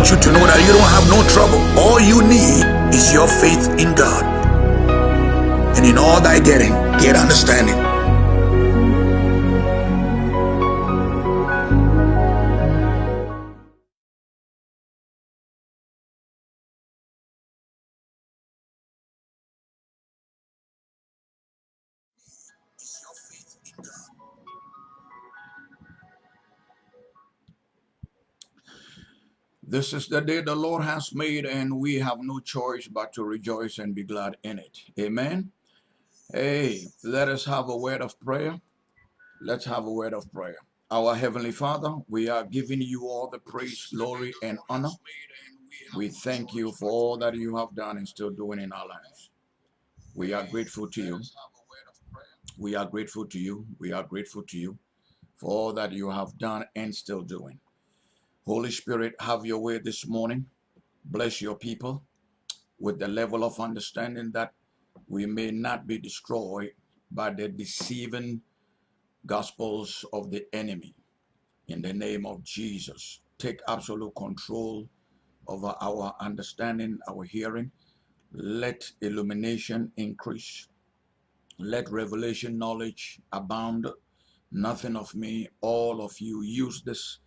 want you to know that you don't have no trouble. All you need is your faith in God. And in all thy getting, get understanding. This is the day the Lord has made, and we have no choice but to rejoice and be glad in it. Amen. Hey, let us have a word of prayer. Let's have a word of prayer. Our Heavenly Father, we are giving you all the praise, glory, and honor. We thank you for all that you have done and still doing in our lives. We are grateful to you. We are grateful to you. We are grateful to you for all that you have done and still doing. Holy Spirit, have your way this morning. Bless your people with the level of understanding that we may not be destroyed by the deceiving gospels of the enemy. In the name of Jesus, take absolute control over our understanding, our hearing. Let illumination increase. Let revelation knowledge abound. Nothing of me, all of you. Use this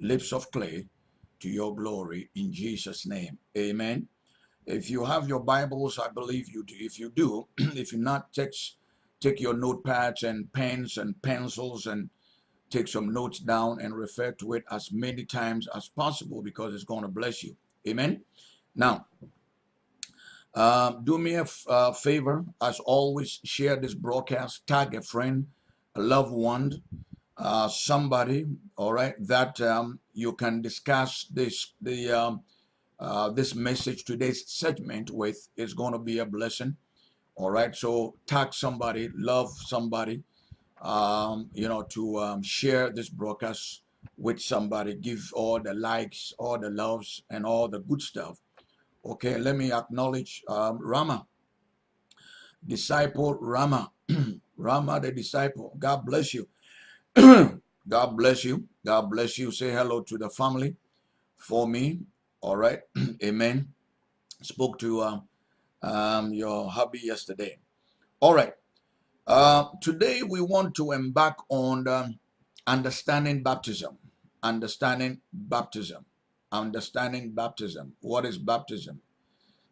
lips of clay to your glory in Jesus' name. Amen. If you have your Bibles, I believe you do. If you do, if you not, take, take your notepads and pens and pencils and take some notes down and refer to it as many times as possible because it's going to bless you. Amen. Now, uh, do me a uh, favor, as always, share this broadcast, tag a friend, a loved one, uh, somebody, all right, that um, you can discuss this the um, uh, this message today's segment with is going to be a blessing. All right, so tag somebody, love somebody, um, you know, to um, share this broadcast with somebody, give all the likes, all the loves, and all the good stuff. Okay, let me acknowledge um, Rama, disciple Rama, Rama the disciple. God bless you. God bless you. God bless you. Say hello to the family for me. All right. Amen. Spoke to uh, um, your hubby yesterday. All right. Uh, today we want to embark on um, understanding baptism. Understanding baptism. Understanding baptism. What is baptism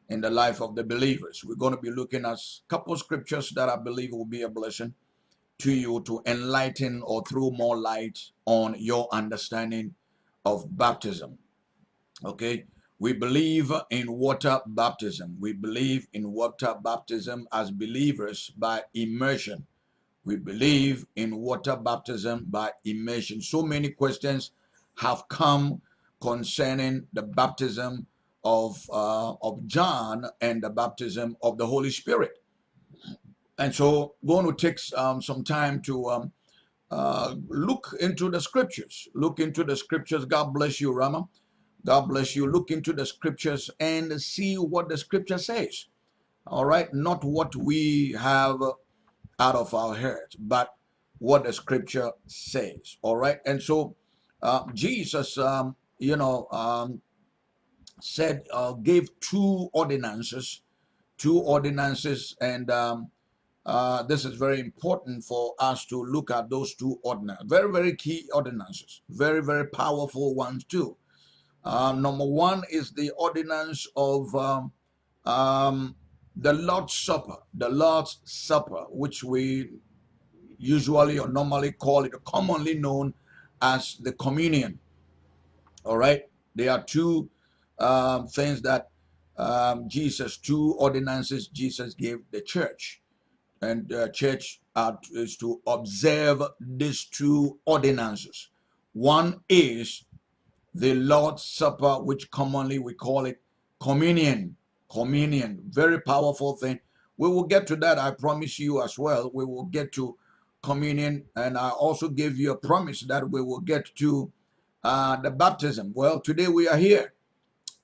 in the life of the believers? We're going to be looking at a couple scriptures that I believe will be a blessing to you to enlighten or throw more light on your understanding of baptism. Okay, we believe in water baptism. We believe in water baptism as believers by immersion. We believe in water baptism by immersion. So many questions have come concerning the baptism of uh, of John and the baptism of the Holy Spirit. And so going to take um, some time to um, uh, look into the scriptures. Look into the scriptures. God bless you, Rama. God bless you. Look into the scriptures and see what the scripture says. All right. Not what we have out of our heads, but what the scripture says. All right. And so uh, Jesus, um, you know, um, said, uh, gave two ordinances, two ordinances, and um, uh, this is very important for us to look at those two ordinances. Very, very key ordinances. Very, very powerful ones too. Uh, number one is the ordinance of um, um, the Lord's Supper. The Lord's Supper, which we usually or normally call it, commonly known as the communion. All right. There are two um, things that um, Jesus, two ordinances Jesus gave the church and uh, church is to observe these two ordinances. One is the Lord's Supper, which commonly we call it communion. Communion, very powerful thing. We will get to that, I promise you as well. We will get to communion, and I also give you a promise that we will get to uh, the baptism. Well, today we are here.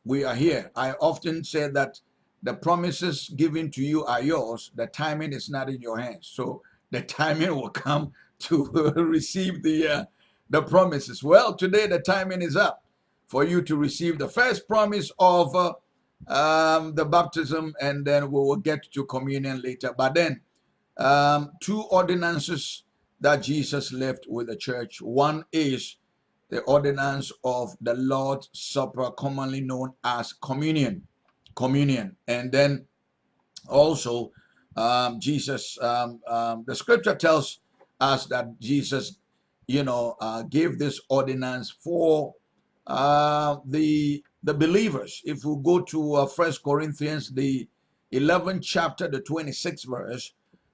We are here. I often say that the promises given to you are yours. The timing is not in your hands. So the timing will come to receive the uh, the promises. Well, today the timing is up for you to receive the first promise of uh, um, the baptism, and then we will get to communion later. But then, um, two ordinances that Jesus left with the church. One is the ordinance of the Lord's Supper, commonly known as communion. Communion. And then also, um, Jesus, um, um, the scripture tells us that Jesus, you know, uh, gave this ordinance for uh, the the believers. If we go to uh, First Corinthians, the 11th chapter, the 26th verse,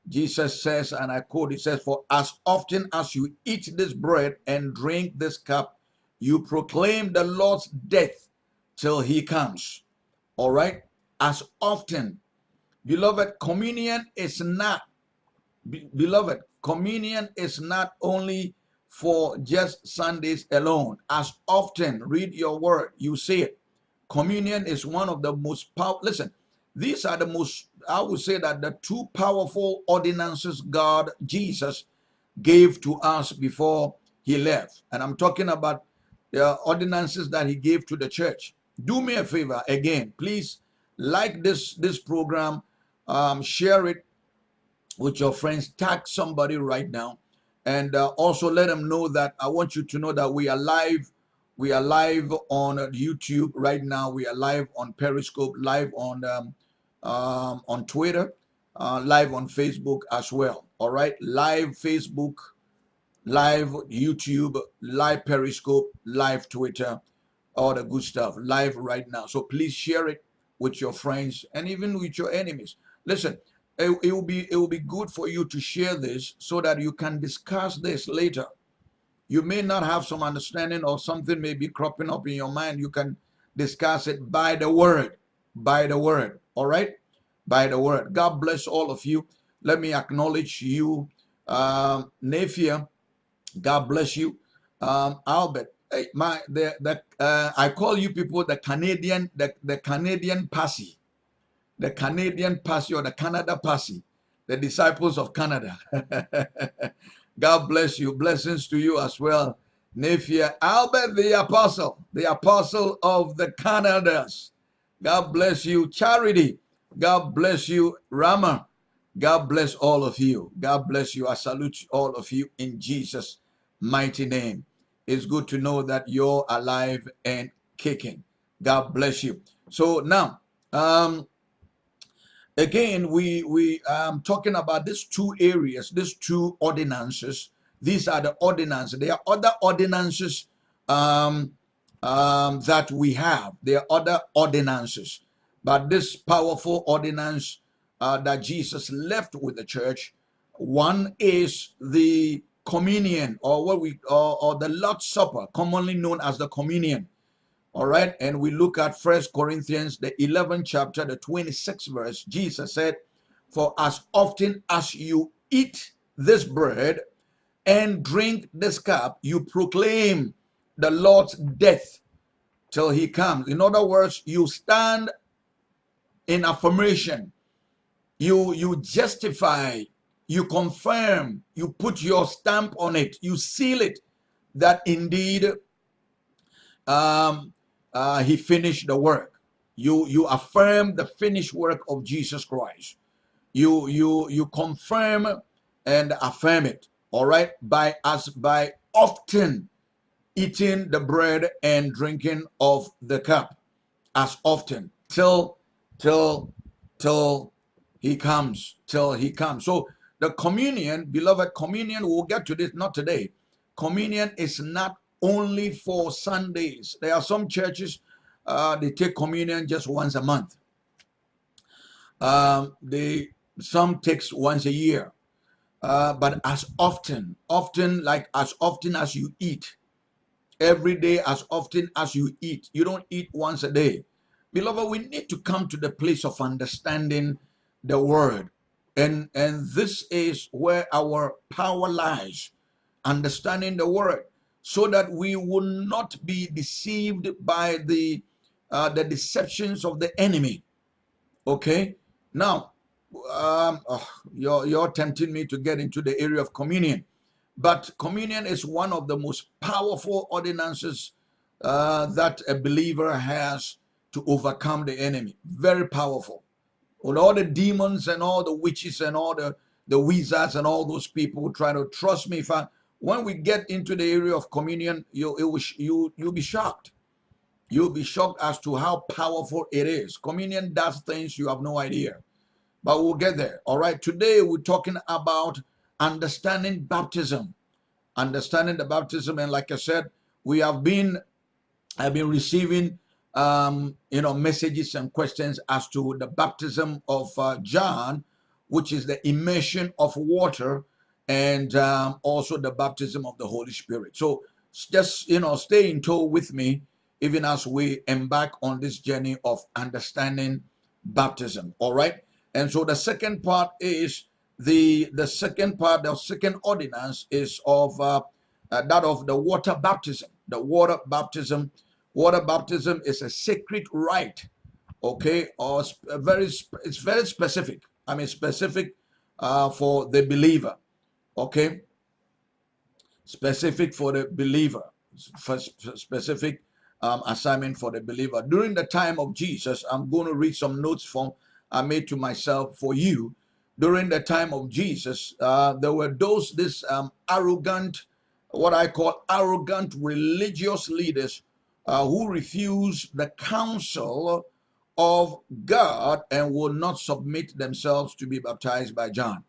Jesus says, and I quote, it says, For as often as you eat this bread and drink this cup, you proclaim the Lord's death till he comes. All right? As often. Beloved, communion is not, beloved, communion is not only for just Sundays alone. As often, read your word, you see it. Communion is one of the most powerful. Listen, these are the most, I would say that the two powerful ordinances God, Jesus, gave to us before he left. And I'm talking about the ordinances that he gave to the church. Do me a favor again, please like this this program, um, share it with your friends, tag somebody right now, and uh, also let them know that I want you to know that we are live we are live on YouTube right now. We are live on Periscope, live on um, um, on Twitter, uh, live on Facebook as well. All right, live Facebook, live YouTube, live Periscope, live Twitter, all the good stuff, live right now. So please share it with your friends and even with your enemies. Listen, it, it will be it will be good for you to share this so that you can discuss this later you may not have some understanding or something may be cropping up in your mind. You can discuss it by the word, by the word. All right? By the word. God bless all of you. Let me acknowledge you, uh, Nafia. God bless you. Um, Albert, my the the uh, I call you people the Canadian the the Canadian Passy, the Canadian Passy or the Canada Passy, the disciples of Canada. God bless you. Blessings to you as well. Nafia Albert the Apostle, the Apostle of the Canadas. God bless you. Charity. God bless you. Rama. God bless all of you. God bless you. I salute all of you in Jesus' mighty name. It's good to know that you're alive and kicking. God bless you. So now, um, again, we we um talking about these two areas, these two ordinances. These are the ordinances. There are other ordinances um, um, that we have. There are other ordinances, but this powerful ordinance uh, that Jesus left with the church, one is the communion, or what we or, or the Lord's Supper, commonly known as the communion. All right. And we look at First Corinthians, the 11th chapter, the 26th verse. Jesus said, For as often as you eat this bread and drink this cup, you proclaim the Lord's death till he comes. In other words, you stand in affirmation. You, you justify, you confirm, you put your stamp on it, you seal it that indeed um, uh, he finished the work. You you affirm the finished work of Jesus Christ. You you you confirm and affirm it. All right, by us by often eating the bread and drinking of the cup, as often till till till he comes till he comes. So the communion, beloved, communion. We'll get to this not today. Communion is not only for Sundays. There are some churches, uh, they take communion just once a month. Um, they some takes once a year. Uh, but as often, often like as often as you eat, every day as often as you eat. You don't eat once a day. Beloved, we need to come to the place of understanding the word. And, and this is where our power lies, understanding the word so that we will not be deceived by the uh, the deceptions of the enemy. Okay, now um, oh, you're you're tempting me to get into the area of communion, but communion is one of the most powerful ordinances uh, that a believer has to overcome the enemy. Very powerful. With all the demons and all the witches and all the, the wizards and all those people who try to trust me. If I, when we get into the area of communion, you, will, you, you'll be shocked. You'll be shocked as to how powerful it is. Communion does things you have no idea. But we'll get there. All right. Today we're talking about understanding baptism. Understanding the baptism. And like I said, we have been I've been receiving um, you know messages and questions as to the baptism of uh, John, which is the immersion of water, and um, also the baptism of the Holy Spirit. So just you know, stay in tow with me, even as we embark on this journey of understanding baptism. All right. And so the second part is the the second part, the second ordinance is of uh, uh, that of the water baptism. The water baptism Water baptism is a sacred rite, okay, or very it's very specific. I mean, specific uh, for the believer, okay, specific for the believer, for specific um, assignment for the believer. During the time of Jesus, I'm going to read some notes from I made to myself for you. During the time of Jesus, uh, there were those this um, arrogant, what I call arrogant religious leaders uh, who refuse the counsel of God and will not submit themselves to be baptized by John.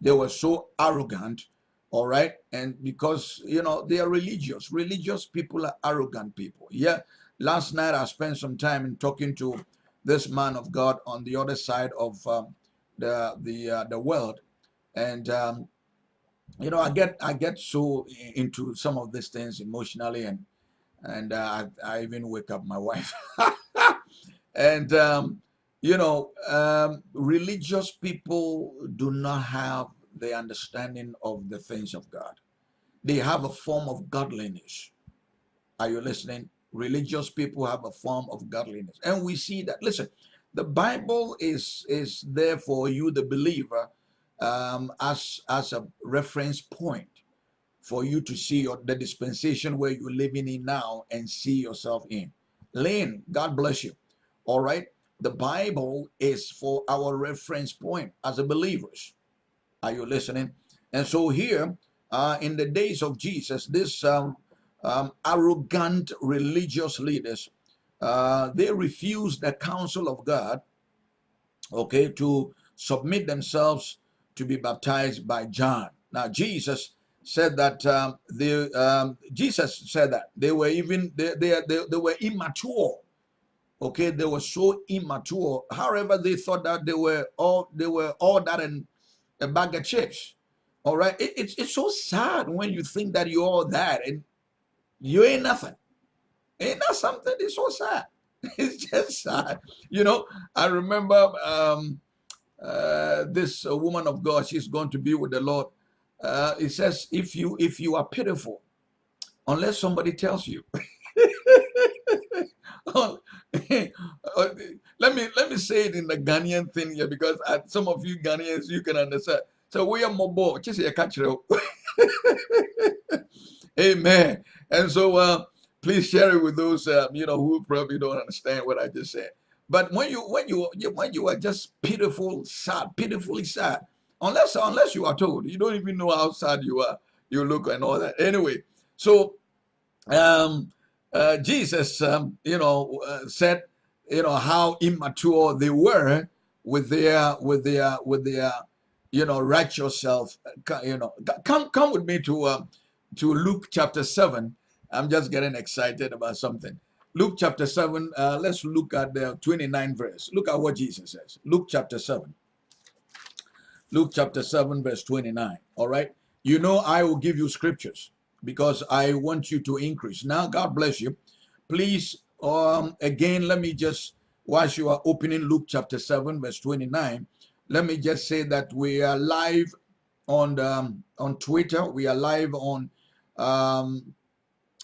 They were so arrogant, all right? And because, you know, they are religious. Religious people are arrogant people. Yeah. Last night I spent some time in talking to this man of God on the other side of um, the the uh, the world, and um, you know I get I get so into some of these things emotionally, and and uh, I, I, even wake up my wife. and um, you know, um, religious people do not have the understanding of the things of God. They have a form of godliness. Are you listening? Religious people have a form of godliness, and we see that. Listen, the Bible is is there for you, the believer, um, as as a reference point for you to see your, the dispensation where you're living in now and see yourself in. Lynn, God bless you. All right. The Bible is for our reference point as a believers. Are you listening? And so here, uh, in the days of Jesus, this um, um, arrogant religious leaders, uh, they refused the counsel of God, okay, to submit themselves to be baptized by John. Now, Jesus said that um, they, um, Jesus said that they were even they, they, they, they were immature. Okay, they were so immature. However, they thought that they were all they were all that and a bag of chips. All right, it, it's it's so sad when you think that you're all that and you ain't nothing. Ain't that something? It's so sad. It's just sad. You know, I remember um, uh, this uh, woman of God. She's going to be with the Lord uh, it says if you if you are pitiful unless somebody tells you oh, let me let me say it in the Ghanaian thing here because some of you Ghanaians you can understand. So we are mobile, just a catch Amen. And so uh, please share it with those uh, you know who probably don't understand what I just said. But when you when you when you are just pitiful, sad, pitifully sad, Unless unless you are told, you don't even know how sad you are. You look and all that. Anyway, so um, uh, Jesus, um, you know, uh, said, you know, how immature they were with their with their with their you know righteous self. You know, come come with me to uh, to Luke chapter seven. I'm just getting excited about something. Luke chapter 7, uh, let's look at the 29 verse. Look at what Jesus says. Luke chapter 7. Luke chapter 7, verse 29. All right. You know, I will give you scriptures because I want you to increase. Now, God bless you. Please, um, again, let me just, whilst you are opening Luke chapter 7, verse 29, let me just say that we are live on the, um, on Twitter. We are live on um,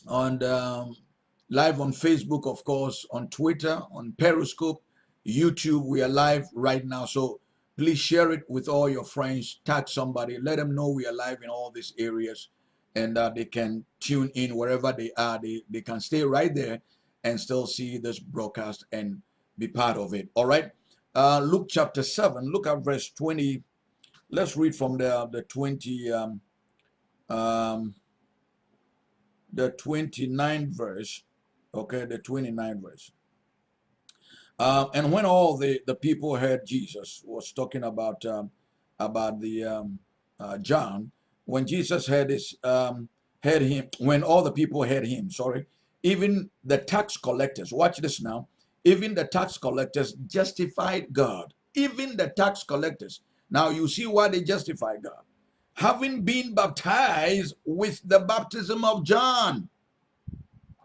on the, um, live on Facebook, of course, on Twitter, on Periscope, YouTube. We are live right now. So Please share it with all your friends. Tag somebody. Let them know we are live in all these areas. and uh, they can tune in wherever they are. They, they can stay right there and still see this broadcast and be part of it. All right. Uh, Luke chapter 7, look at verse 20. Let's read from the, the 20, um, um, the 29th verse. Okay, the 29th verse. Uh, and when all the, the people heard Jesus was talking about um, about the um, uh, John, when Jesus heard this, um, heard him, when all the people heard him, sorry, even the tax collectors, watch this now, even the tax collectors justified God. Even the tax collectors. Now you see why they justify God. Having been baptized with the baptism of John.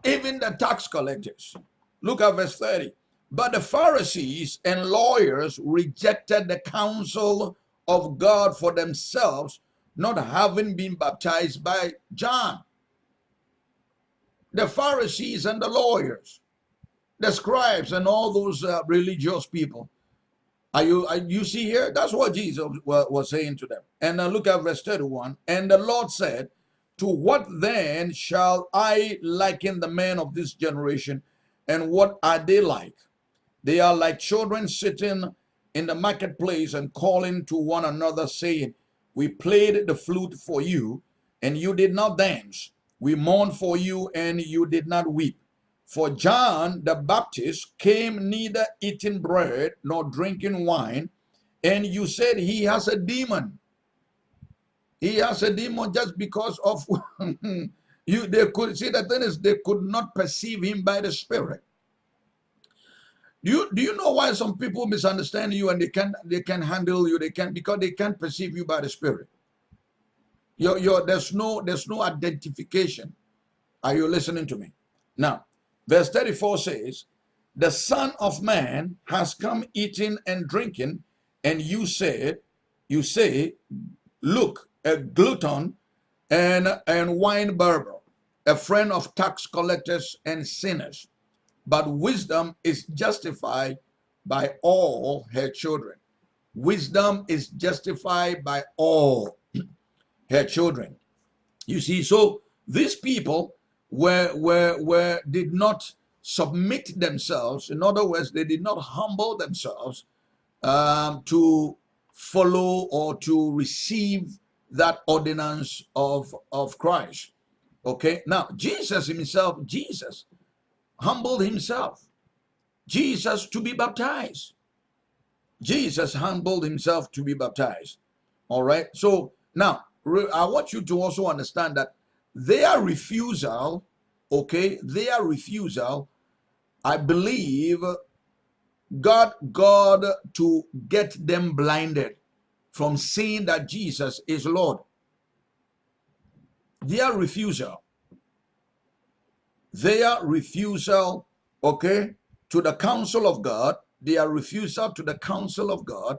Even the tax collectors. Look at verse 30. But the Pharisees and lawyers rejected the counsel of God for themselves, not having been baptized by John. The Pharisees and the lawyers, the scribes and all those uh, religious people. Are you, are you see here? That's what Jesus was, saying to them. And uh, look at verse 31. And the Lord said, To what then shall I liken the men of this generation? And what are they like? They are like children sitting in the marketplace and calling to one another, saying, We played the flute for you, and you did not dance. We mourned for you, and you did not weep. For John the Baptist came neither eating bread nor drinking wine, and you said he has a demon. He has a demon just because of you. They could see the thing is they could not perceive him by the Spirit. Do you do you know why some people misunderstand you and they can they can handle you? They can because they can't perceive you by the spirit. Your your there's no there's no identification. Are you listening to me? Now, verse 34 says, The Son of Man has come eating and drinking, and you said, you say, look, a glutton and and wine bibber, a friend of tax collectors and sinners but wisdom is justified by all her children. Wisdom is justified by all her children. You see, so these people were, were, were did not submit themselves. In other words, they did not humble themselves um, to follow or to receive that ordinance of, of Christ. Okay, now Jesus himself, Jesus humbled himself. Jesus to be baptized. Jesus humbled himself to be baptized. All right. So now I want you to also understand that their refusal, okay, their refusal, I believe God God to get them blinded from seeing that Jesus is Lord. Their refusal their refusal, okay, to the counsel of God, their refusal to the counsel of God,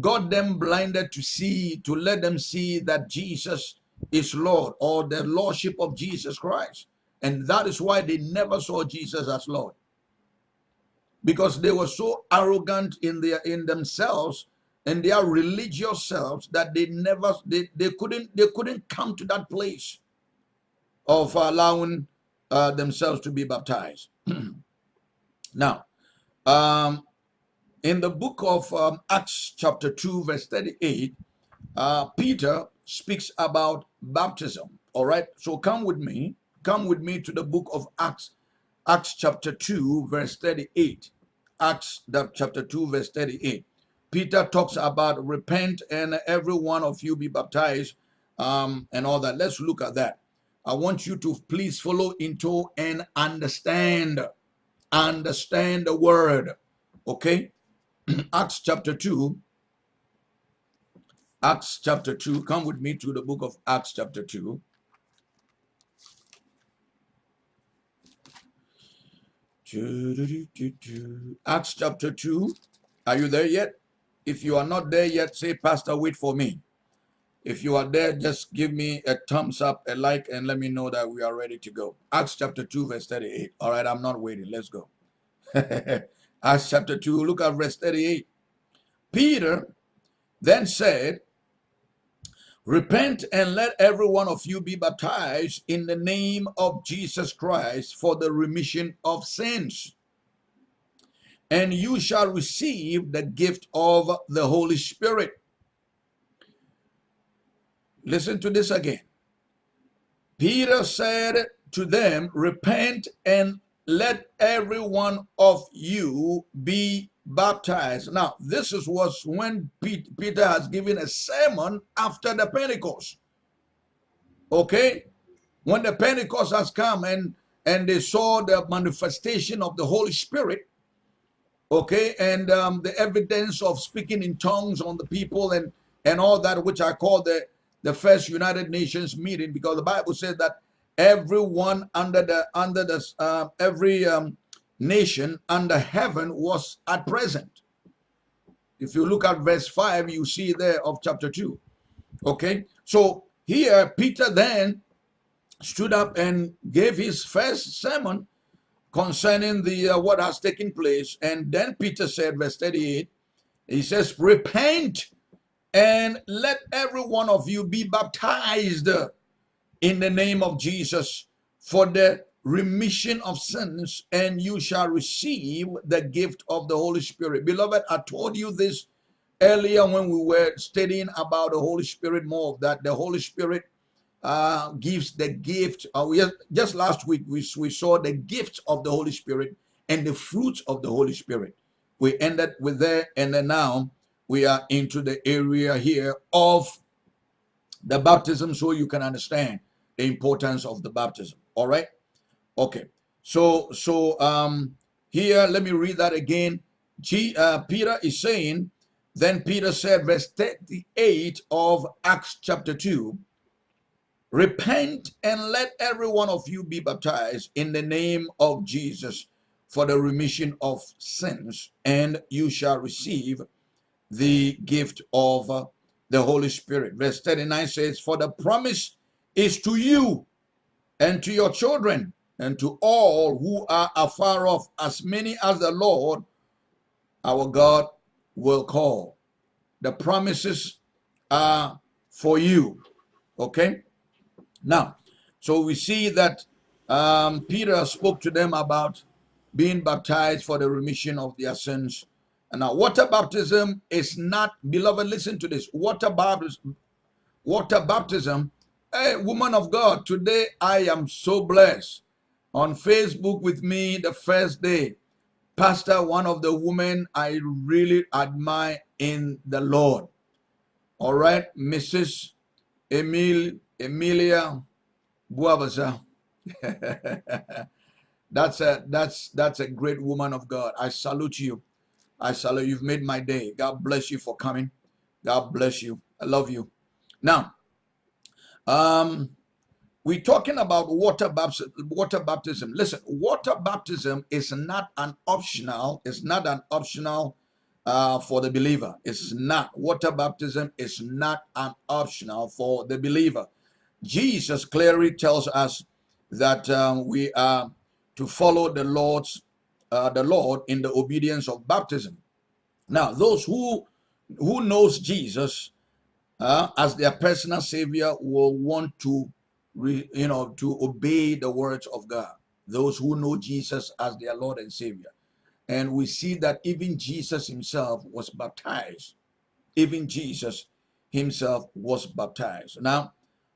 got them blinded to see, to let them see that Jesus is Lord or the Lordship of Jesus Christ. And that is why they never saw Jesus as Lord. Because they were so arrogant in their in themselves and their religious selves that they never they, they couldn't they couldn't come to that place of allowing uh, themselves to be baptized. now, um, in the book of um, Acts, chapter 2, verse 38, uh, Peter speaks about baptism. All right, so come with me. Come with me to the book of Acts, Acts chapter 2, verse 38. Acts chapter 2, verse 38. Peter talks about repent and every one of you be baptized um, and all that. Let's look at that. I want you to please follow into and understand. Understand the word. Okay? Acts chapter 2. Acts chapter 2. Come with me to the book of Acts chapter 2. Acts chapter 2. Are you there yet? If you are not there yet, say, Pastor, wait for me. If you are there, just give me a thumbs up, a like, and let me know that we are ready to go. Acts chapter 2, verse 38. All right, I'm not waiting. Let's go. Acts chapter 2, look at verse 38. Peter then said, Repent and let every one of you be baptized in the name of Jesus Christ for the remission of sins. And you shall receive the gift of the Holy Spirit. Listen to this again. Peter said to them, Repent and let every one of you be baptized. Now, this is was when Peter has given a sermon after the Pentecost. Okay? When the Pentecost has come and and they saw the manifestation of the Holy Spirit, okay, and um, the evidence of speaking in tongues on the people and and all that, which I call the the first United Nations meeting, because the Bible says that everyone under the under the uh, every um, nation under heaven was at present. If you look at verse 5, you see there of chapter 2. Okay, so here Peter then stood up and gave his first sermon concerning the uh, what has taken place. And then Peter said, verse 38, he says, Repent and let every one of you be baptized in the name of Jesus for the remission of sins, and you shall receive the gift of the Holy Spirit. Beloved, I told you this earlier when we were studying about the Holy Spirit more, that the Holy Spirit uh, gives the gift. Uh, we, just last week, we, we saw the gift of the Holy Spirit and the fruits of the Holy Spirit. We ended with there, and then now we are into the area here of the baptism so you can understand the importance of the baptism. All right. Okay. So so um here let me read that again. G, uh, Peter is saying, then Peter said, verse 38 of Acts chapter 2, repent and let every one of you be baptized in the name of Jesus for the remission of sins, and you shall receive the gift of uh, the Holy Spirit. Verse 39 says, For the promise is to you and to your children and to all who are afar off, as many as the Lord our God will call. The promises are for you. Okay? Now, so we see that um, Peter spoke to them about being baptized for the remission of their sins. And now, water baptism is not, beloved, listen to this. Water baptism, water baptism, hey, woman of God, today I am so blessed on Facebook with me the first day. Pastor, one of the women I really admire in the Lord. All right, Mrs. Emil Emilia Buabaza. that's a that's that's a great woman of God. I salute you. I salute you've made my day. God bless you for coming. God bless you. I love you. Now, um, we're talking about water baptism. Water baptism. Listen, water baptism is not an optional. It's not an optional uh, for the believer. It's not. Water baptism is not an optional for the believer. Jesus clearly tells us that um, we are to follow the Lord's uh, the Lord in the obedience of baptism. Now, those who who knows Jesus uh, as their personal savior will want to re, you know, to obey the words of God. Those who know Jesus as their Lord and Savior. And we see that even Jesus himself was baptized. Even Jesus himself was baptized. Now,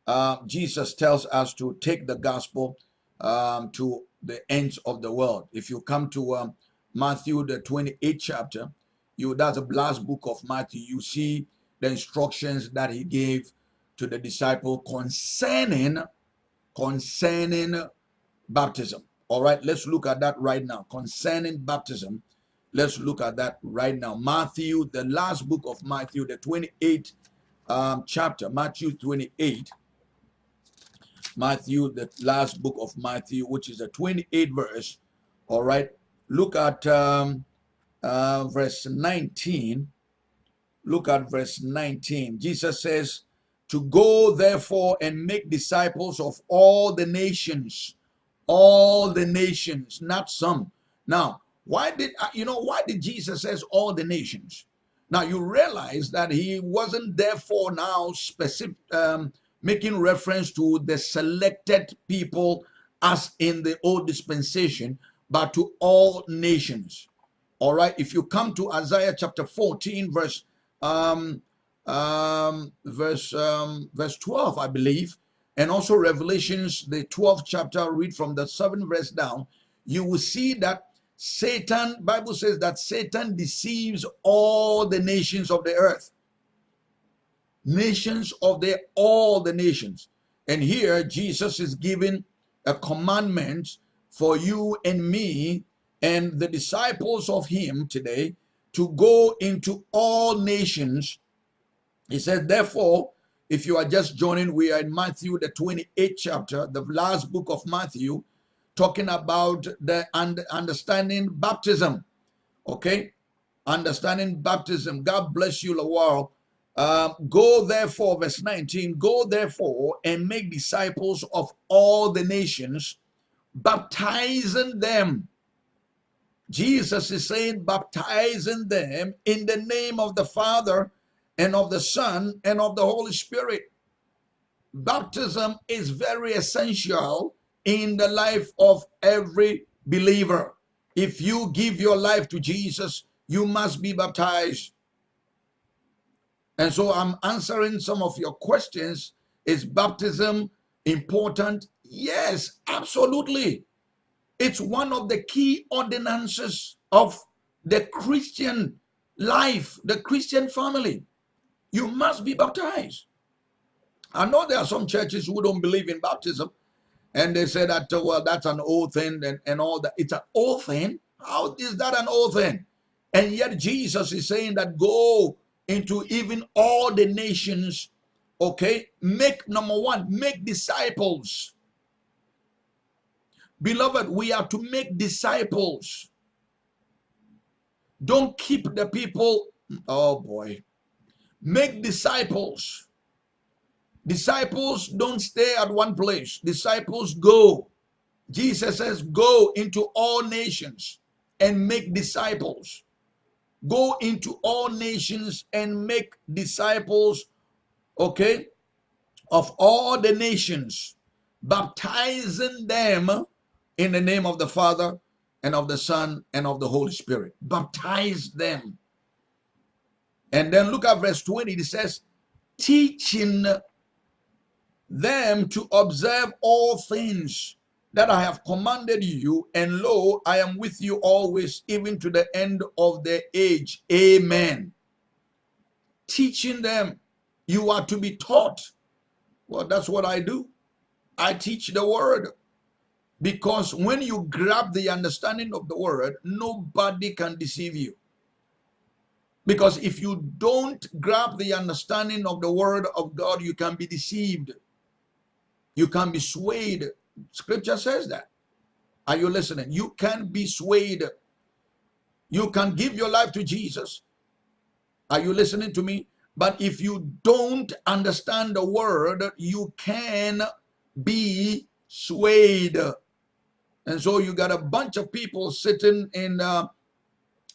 uh, Jesus tells us to take the gospel um, to the ends of the world. If you come to um, Matthew, the 28th chapter, you that's the last book of Matthew, you see the instructions that he gave to the disciple concerning concerning baptism. All right, let's look at that right now. Concerning baptism, let's look at that right now. Matthew, the last book of Matthew, the 28th um, chapter, Matthew 28. Matthew, the last book of Matthew, which is a 28 verse. All right, look at um, uh, verse 19. Look at verse 19. Jesus says, to go therefore and make disciples of all the nations all the nations not some now why did uh, you know why did jesus says all the nations Now you realize that he wasn't therefore now specific, um, making reference to the selected people as in the old dispensation, but to all nations. All right. If you come to Isaiah chapter 14, verse um, um, verse um, verse 12, I believe, and also Revelations, the 12th chapter, read from the 7th verse down, you will see that Satan, Bible says that Satan deceives all the nations of the earth. Nations of the all the nations. And here Jesus is giving a commandment for you and me and the disciples of him today to go into all nations. He says, therefore, if you are just joining, we are in Matthew, the 28th chapter, the last book of Matthew, talking about the understanding baptism. Okay? Understanding baptism. God bless you, Lawal. Uh, go therefore, verse 19, go therefore and make disciples of all the nations, baptizing them. Jesus is saying, baptizing them in the name of the Father and of the Son and of the Holy Spirit. Baptism is very essential in the life of every believer. If you give your life to Jesus, you must be baptized. And so I'm answering some of your questions. Is baptism important? Yes, absolutely. It's one of the key ordinances of the Christian life, the Christian family. You must be baptized. I know there are some churches who don't believe in baptism, and they say that, uh, well, that's an old thing and, and all that. It's an old thing. How is that an old thing? And yet Jesus is saying that go into even all the nations, okay? Make, number one, make disciples. Beloved, we are to make disciples. Don't keep the people, oh boy. Make disciples. Disciples don't stay at one place. Disciples go. Jesus says, go into all nations and make disciples. Go into all nations and make disciples, okay, of all the nations, baptizing them in the name of the Father and of the Son and of the Holy Spirit. Baptize them. And then look at verse 20. It says, teaching them to observe all things that I have commanded you, and lo, I am with you always, even to the end of the age. Amen. Teaching them, you are to be taught. Well, that's what I do. I teach the word. Because when you grab the understanding of the word, nobody can deceive you. Because if you don't grab the understanding of the word of God, you can be deceived. You can be swayed. Scripture says that. Are you listening? You can be swayed. You can give your life to Jesus. Are you listening to me? But if you don't understand the word, you can be swayed. And so you got a bunch of people sitting in uh,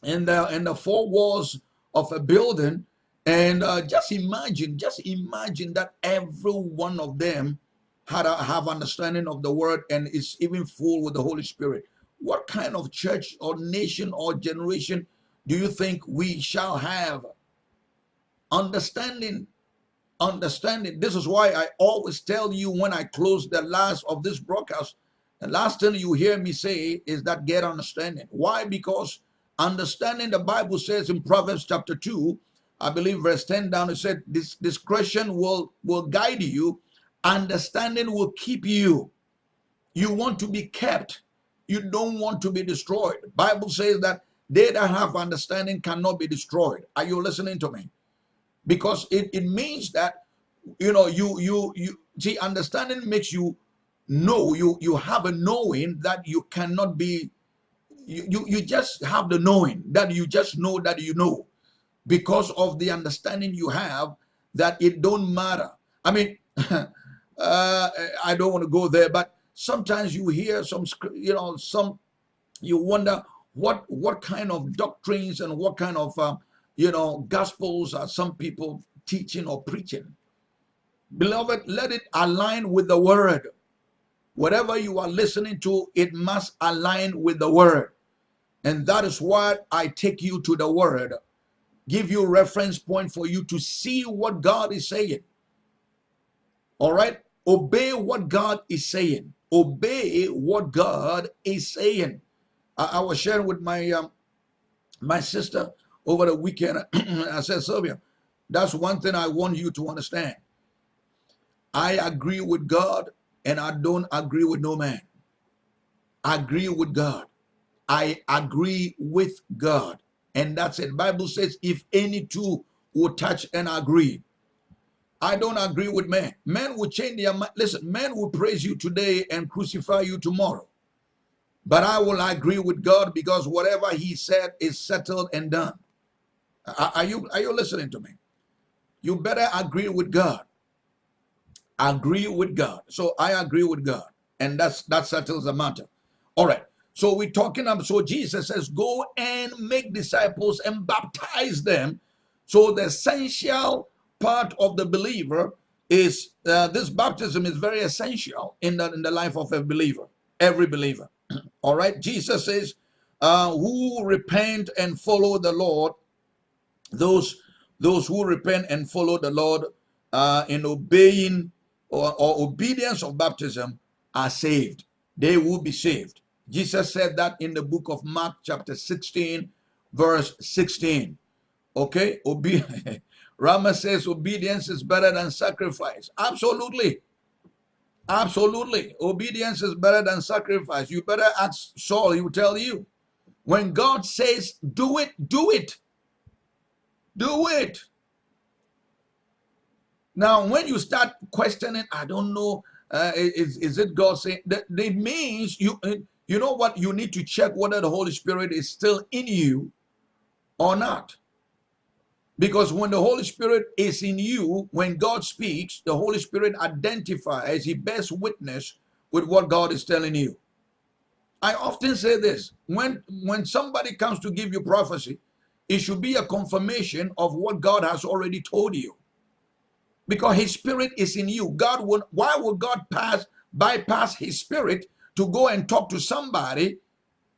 in the in the four walls of a building, and uh, just imagine, just imagine that every one of them had a, have understanding of the word and is even full with the Holy Spirit. What kind of church or nation or generation do you think we shall have? Understanding, understanding. This is why I always tell you when I close the last of this broadcast, the last thing you hear me say is that get understanding. Why? Because understanding the Bible says in Proverbs chapter 2, I believe verse 10 down, it said, this discretion will, will guide you Understanding will keep you. You want to be kept. You don't want to be destroyed. Bible says that they that have understanding cannot be destroyed. Are you listening to me? Because it, it means that you know you you you see understanding makes you know you you have a knowing that you cannot be you, you you just have the knowing that you just know that you know because of the understanding you have that it don't matter i mean uh, I don't want to go there, but sometimes you hear some, you know, some, you wonder what what kind of doctrines and what kind of uh, you know, gospels are some people teaching or preaching. Beloved, let it align with the word. Whatever you are listening to, it must align with the word. And that is why I take you to the word, give you reference point for you to see what God is saying. All right? Obey what God is saying. Obey what God is saying. I, I was sharing with my um, my sister over the weekend. I said, Sylvia, that's one thing I want you to understand. I agree with God and I don't agree with no man. I agree with God. I agree with God. And that's it. Bible says, if any two will touch and agree. I don't agree with men. Men will change their mind. Listen, men will praise you today and crucify you tomorrow. But I will agree with God because whatever he said is settled and done. Are you, are you listening to me? You better agree with God. Agree with God. So I agree with God. And that's that settles the matter. All right. So we're talking about, so Jesus says, go and make disciples and baptize them. So the essential part of the believer is uh, this baptism is very essential in the, in the life of a believer, every believer. All right. Jesus says, uh, who repent and follow the Lord, those those who repent and follow the Lord uh, in obeying or, or obedience of baptism are saved. They will be saved. Jesus said that in the book of Mark, chapter 16, verse 16. Okay, Obe Rama says obedience is better than sacrifice. Absolutely. Absolutely. Obedience is better than sacrifice. You better ask Saul, he will tell you. When God says, do it, do it. Do it. Now, when you start questioning, I don't know, uh, is, is it God saying that? It means you, you know what? You need to check whether the Holy Spirit is still in you or not. Because when the Holy Spirit is in you, when God speaks, the Holy Spirit identifies, he bears witness with what God is telling you. I often say this, when, when somebody comes to give you prophecy, it should be a confirmation of what God has already told you. Because his spirit is in you. God would, why would God pass, bypass his spirit to go and talk to somebody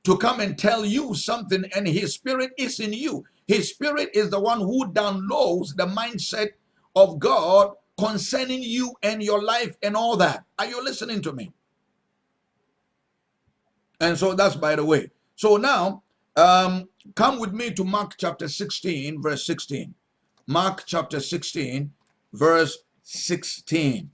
to come and tell you something and his spirit is in you. His spirit is the one who downloads the mindset of God concerning you and your life and all that. Are you listening to me? And so that's by the way. So now, um, come with me to Mark chapter 16, verse 16. Mark chapter 16, verse 16.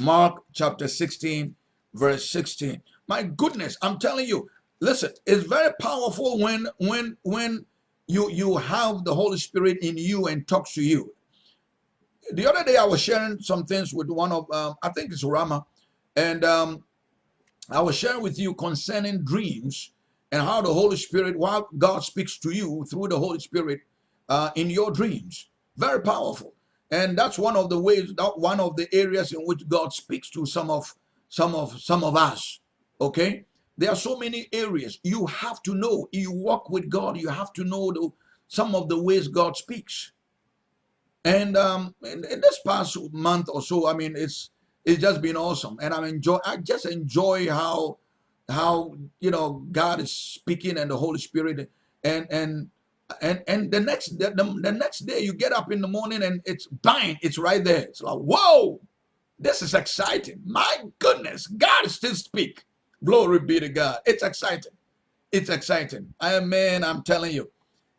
Mark chapter 16, verse 16. My goodness, I'm telling you, listen, it's very powerful when when when you you have the Holy Spirit in you and talks to you. The other day I was sharing some things with one of um, I think it's Rama, and um, I was sharing with you concerning dreams and how the Holy Spirit, while God speaks to you through the Holy Spirit uh, in your dreams, very powerful. And that's one of the ways, that one of the areas in which God speaks to some of some of some of us. Okay, there are so many areas you have to know. You walk with God, you have to know the, some of the ways God speaks. And um, in, in this past month or so, I mean, it's it's just been awesome, and I'm enjoy. I just enjoy how how you know God is speaking and the Holy Spirit, and and and and the next the, the, the next day you get up in the morning and it's bang, it's right there. It's like whoa, this is exciting. My goodness, God still speak. Glory be to God. It's exciting. It's exciting. I am man, I'm telling you,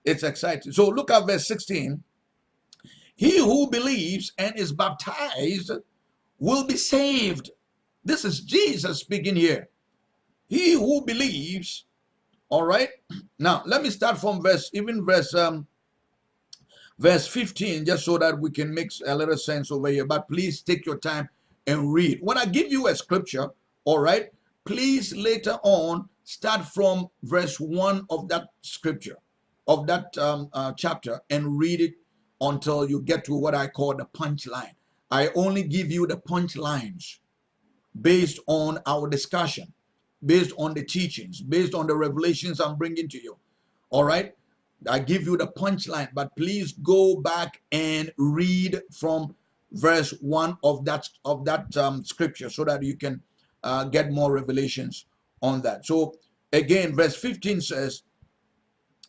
it's exciting. So look at verse 16. He who believes and is baptized will be saved. This is Jesus speaking here. He who believes, all right. Now let me start from verse, even verse um verse 15, just so that we can make a little sense over here. But please take your time and read. When I give you a scripture, all right, please later on start from verse 1 of that scripture of that um, uh, chapter and read it until you get to what i call the punchline. I only give you the punchlines based on our discussion based on the teachings based on the revelations i'm bringing to you. All right? I give you the punchline, but please go back and read from verse one of that of that um, scripture so that you can uh, get more revelations on that. So again, verse 15 says,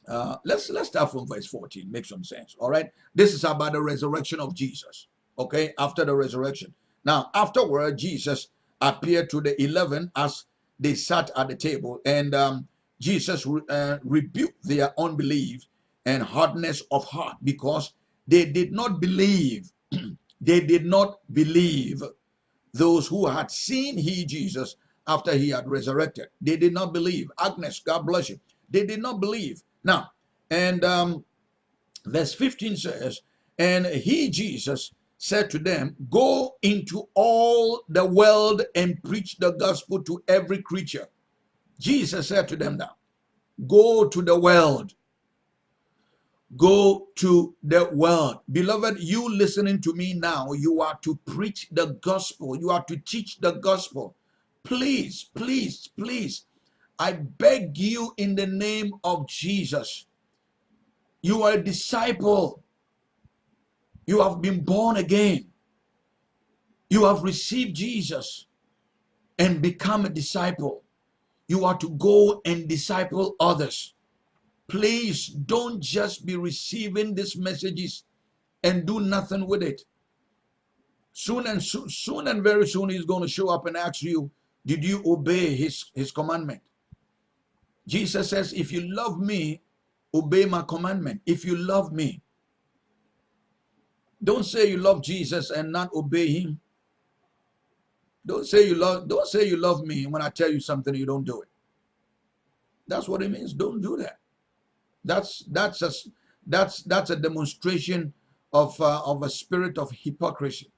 uh, let's let's start from verse 14, make some sense. All right, this is about the resurrection of Jesus. Okay, after the resurrection. Now, afterward, Jesus appeared to the eleven as they sat at the table, and um, Jesus uh, rebuked their unbelief and hardness of heart because they did not believe. they did not believe those who had seen he, Jesus, after he had resurrected. They did not believe. Agnes, God bless you. They did not believe. Now, and um, verse 15 says, And he, Jesus, said to them, Go into all the world and preach the gospel to every creature. Jesus said to them now, Go to the world. Go to the world. Beloved, you listening to me now, you are to preach the gospel. You are to teach the gospel. Please, please, please, I beg you in the name of Jesus. You are a disciple. You have been born again. You have received Jesus and become a disciple. You are to go and disciple others. Please don't just be receiving these messages and do nothing with it. Soon and soon, soon and very soon, he's going to show up and ask you, did you obey his, his commandment? Jesus says, if you love me, obey my commandment. If you love me, don't say you love Jesus and not obey him. Don't say you love don't say you love me when I tell you something you don't do it. That's what it means. Don't do that. That's that's a that's that's a demonstration of uh, of a spirit of hypocrisy.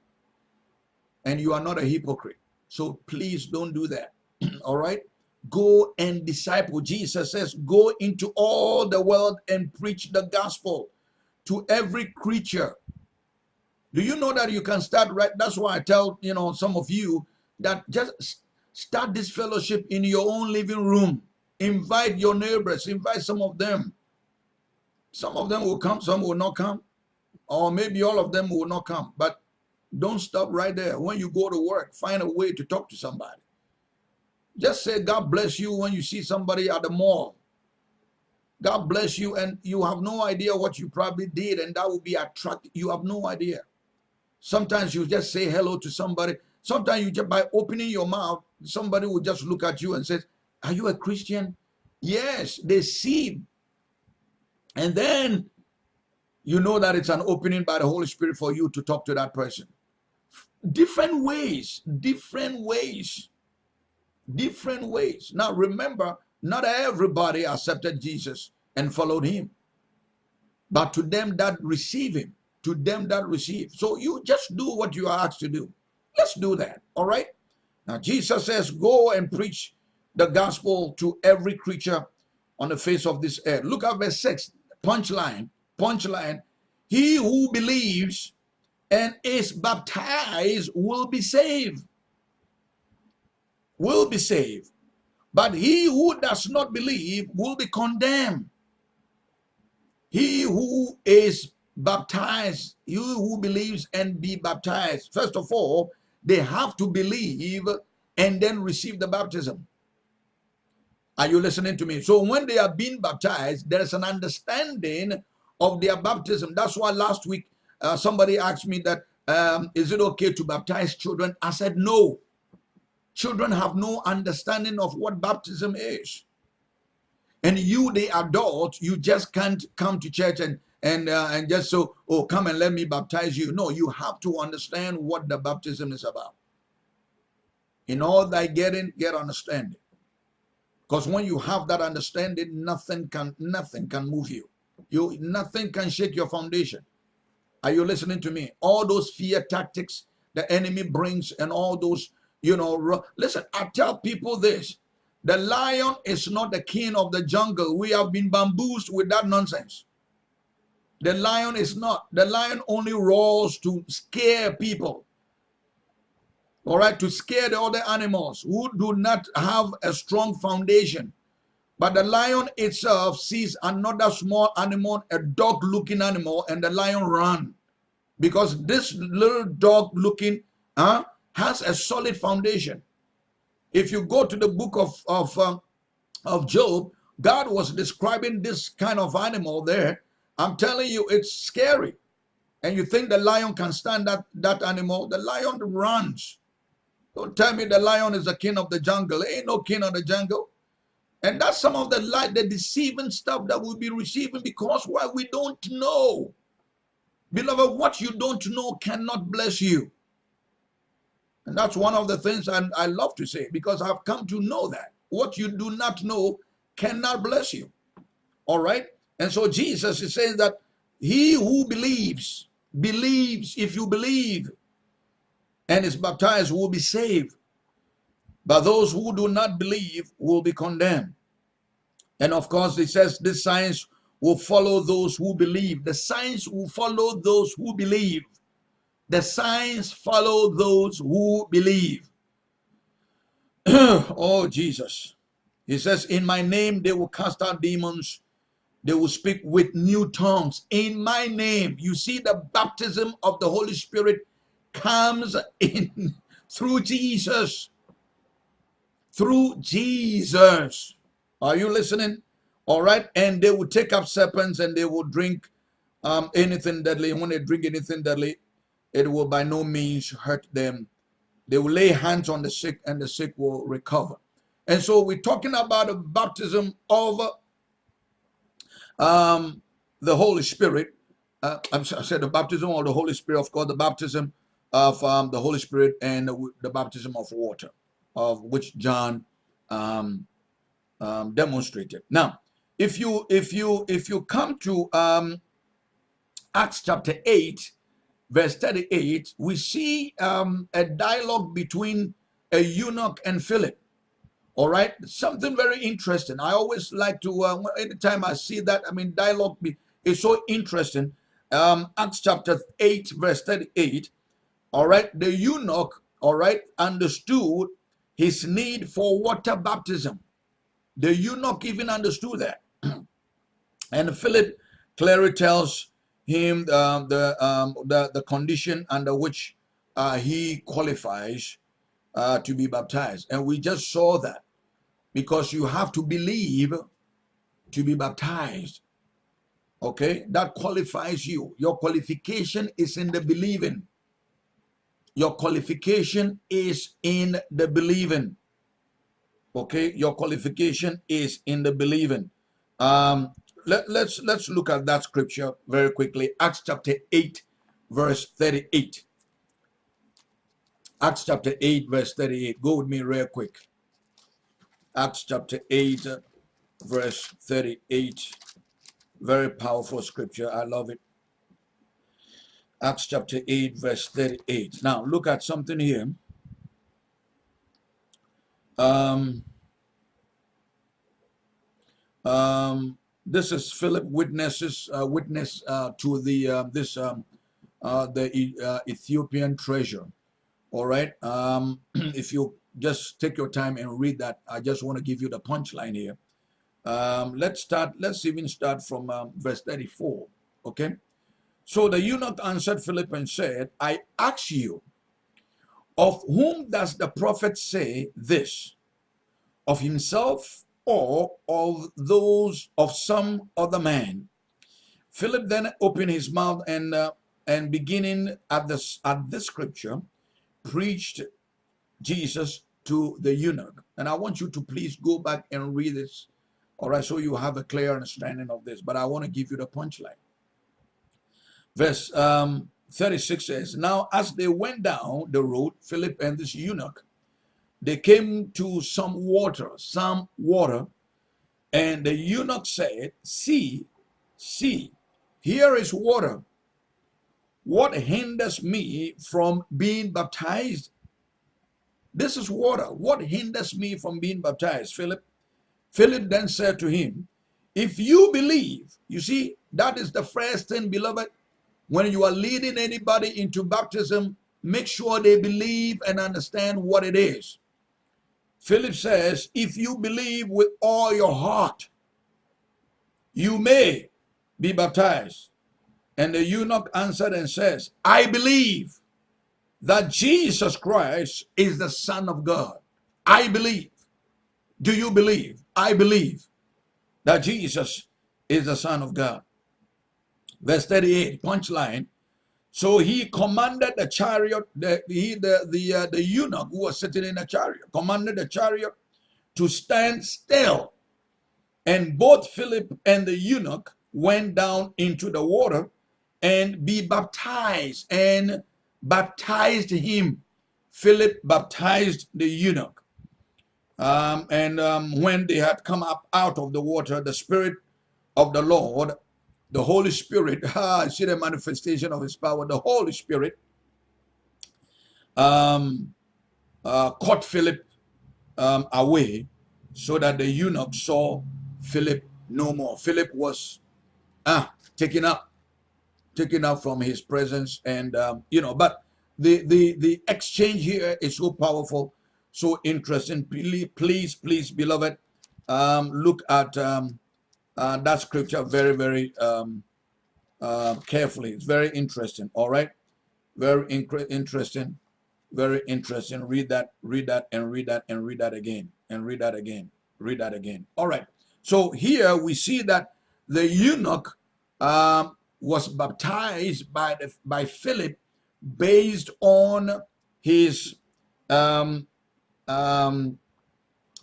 And you are not a hypocrite. So please don't do that. all right? Go and disciple. Jesus says, Go into all the world and preach the gospel to every creature. Do you know that you can start right? That's why I tell you know some of you that just start this fellowship in your own living room. Invite your neighbors, invite some of them. Some of them will come, some will not come, or maybe all of them will not come. But don't stop right there. When you go to work, find a way to talk to somebody. Just say, God bless you when you see somebody at the mall. God bless you, and you have no idea what you probably did, and that will be attractive. You have no idea. Sometimes you just say hello to somebody. Sometimes you just by opening your mouth, somebody will just look at you and says, Are you a Christian? Yes, they see. And then you know that it's an opening by the Holy Spirit for you to talk to that person. Different ways, different ways different ways. Now remember, not everybody accepted Jesus and followed him. But to them that receive him, to them that receive. So you just do what you are asked to do. Let's do that. All right. Now Jesus says, go and preach the gospel to every creature on the face of this earth. Look at verse 6. Punchline. Punchline. He who believes and is baptized will be saved will be saved, but he who does not believe will be condemned. He who is baptized, he who believes and be baptized, first of all, they have to believe and then receive the baptism. Are you listening to me? So when they are being baptized, there is an understanding of their baptism. That's why last week uh, somebody asked me that, um, is it okay to baptize children? I said no. Children have no understanding of what baptism is. And you, the adult, you just can't come to church and and uh, and just so oh come and let me baptize you. No, you have to understand what the baptism is about. In all thy getting, get understanding. Because when you have that understanding, nothing can nothing can move you. You nothing can shake your foundation. Are you listening to me? All those fear tactics the enemy brings and all those you know, listen, I tell people this. The lion is not the king of the jungle. We have been bamboozled with that nonsense. The lion is not. The lion only roars to scare people. All right, to scare the other animals who do not have a strong foundation. But the lion itself sees another small animal, a dog looking animal, and the lion run. Because this little dog looking uh, has a solid foundation. If you go to the book of, of, uh, of Job, God was describing this kind of animal there. I'm telling you, it's scary. And you think the lion can stand that, that animal? The lion runs. Don't tell me the lion is the king of the jungle. There ain't no king of the jungle. And that's some of the light, the deceiving stuff that we'll be receiving because why we don't know. Beloved, what you don't know cannot bless you. And that's one of the things I, I love to say because I've come to know that. What you do not know cannot bless you. All right? And so Jesus is saying that he who believes, believes, if you believe and is baptized will be saved. But those who do not believe will be condemned. And of course, it says this signs will follow those who believe. The signs will follow those who believe. The signs follow those who believe. oh, Jesus. He says, In my name they will cast out demons. They will speak with new tongues. In my name. You see, the baptism of the Holy Spirit comes in through Jesus. Through Jesus. Are you listening? All right. And they will take up serpents and they will drink um, anything deadly. When they drink anything deadly, it will by no means hurt them. They will lay hands on the sick and the sick will recover. And so we're talking about the baptism of um, the Holy Spirit. Uh, I said the baptism of the Holy Spirit, of course, the baptism of um, the Holy Spirit and the, the, baptism of water, of which John um, um demonstrated. Now, if you if you if you come to um, Acts chapter eight, verse thirty-eight, we see um, a dialogue between a eunuch and Philip. All right, something very interesting. I always like to, uh, anytime I see that, I mean, dialogue is so interesting. Acts chapter 8, verse 38. All right, the eunuch, all right, understood his need for water baptism. The eunuch even understood that. and Philip clearly tells him uh, the, um, the, the condition under which uh, he qualifies uh, to be baptized. And we just saw that because you have to believe to be baptized. Okay, that qualifies you. Your qualification is in the believing. Your qualification is in the believing. Okay, your qualification is in the believing. Um, let, let's let's look at that scripture very quickly. Acts chapter 8, verse 38. Acts chapter 8, verse 38. Go with me real quick. Acts chapter 8, verse 38. Very powerful scripture. I love it. Acts chapter 8, verse 38. Now, look at something here. Um, um, this is Philip witnesses uh, witness uh, to the uh, this um, uh, the uh, Ethiopian treasure. All right. Um, if you just take your time and read that. I just want to give you the punchline here. Um, let's start, let's even start from um, verse 34. Okay. So the eunuch answered Philip and said, I ask you, of whom does the prophet say this? Of himself or of those of some other man? Philip then opened his mouth and uh, and beginning at this at this scripture, preached Jesus to the eunuch. And I want you to please go back and read this, all right, so you have a clear understanding of this. But I want to give you the punchline. Verse um, 36 says, Now as they went down the road, Philip and this eunuch, they came to some water, some water, and the eunuch said, See, see, here is water. What hinders me from being baptized? This is water. What hinders me from being baptized, Philip? Philip then said to him, If you believe, you see, that is the first thing, beloved. When you are leading anybody into baptism, make sure they believe and understand what it is. Philip says, If you believe with all your heart, you may be baptized. And the eunuch answered and says, I believe that Jesus Christ is the Son of God. I believe. Do you believe? I believe that Jesus is the Son of God. Verse 38, punchline. So he commanded the chariot, the, he, the, the, uh, the eunuch who was sitting in the chariot, commanded the chariot to stand still. And both Philip and the eunuch went down into the water and be baptized and baptized him. Philip baptized the eunuch. Um, and um, when they had come up out of the water, the Spirit of the Lord, the Holy Spirit, ah, see the manifestation of his power, the Holy Spirit um, uh, caught Philip um, away so that the eunuch saw Philip no more. Philip was ah, taken up taken up from his presence and um, you know but the the the exchange here is so powerful so interesting please please, please beloved um, look at um, uh, that scripture very very um, uh, carefully. It's very interesting. All right? Very interesting. Very interesting. Read that read that and read that and read that again and read that again read that again. All right. So here we see that the eunuch um, was baptized by the, by Philip based on his um, um,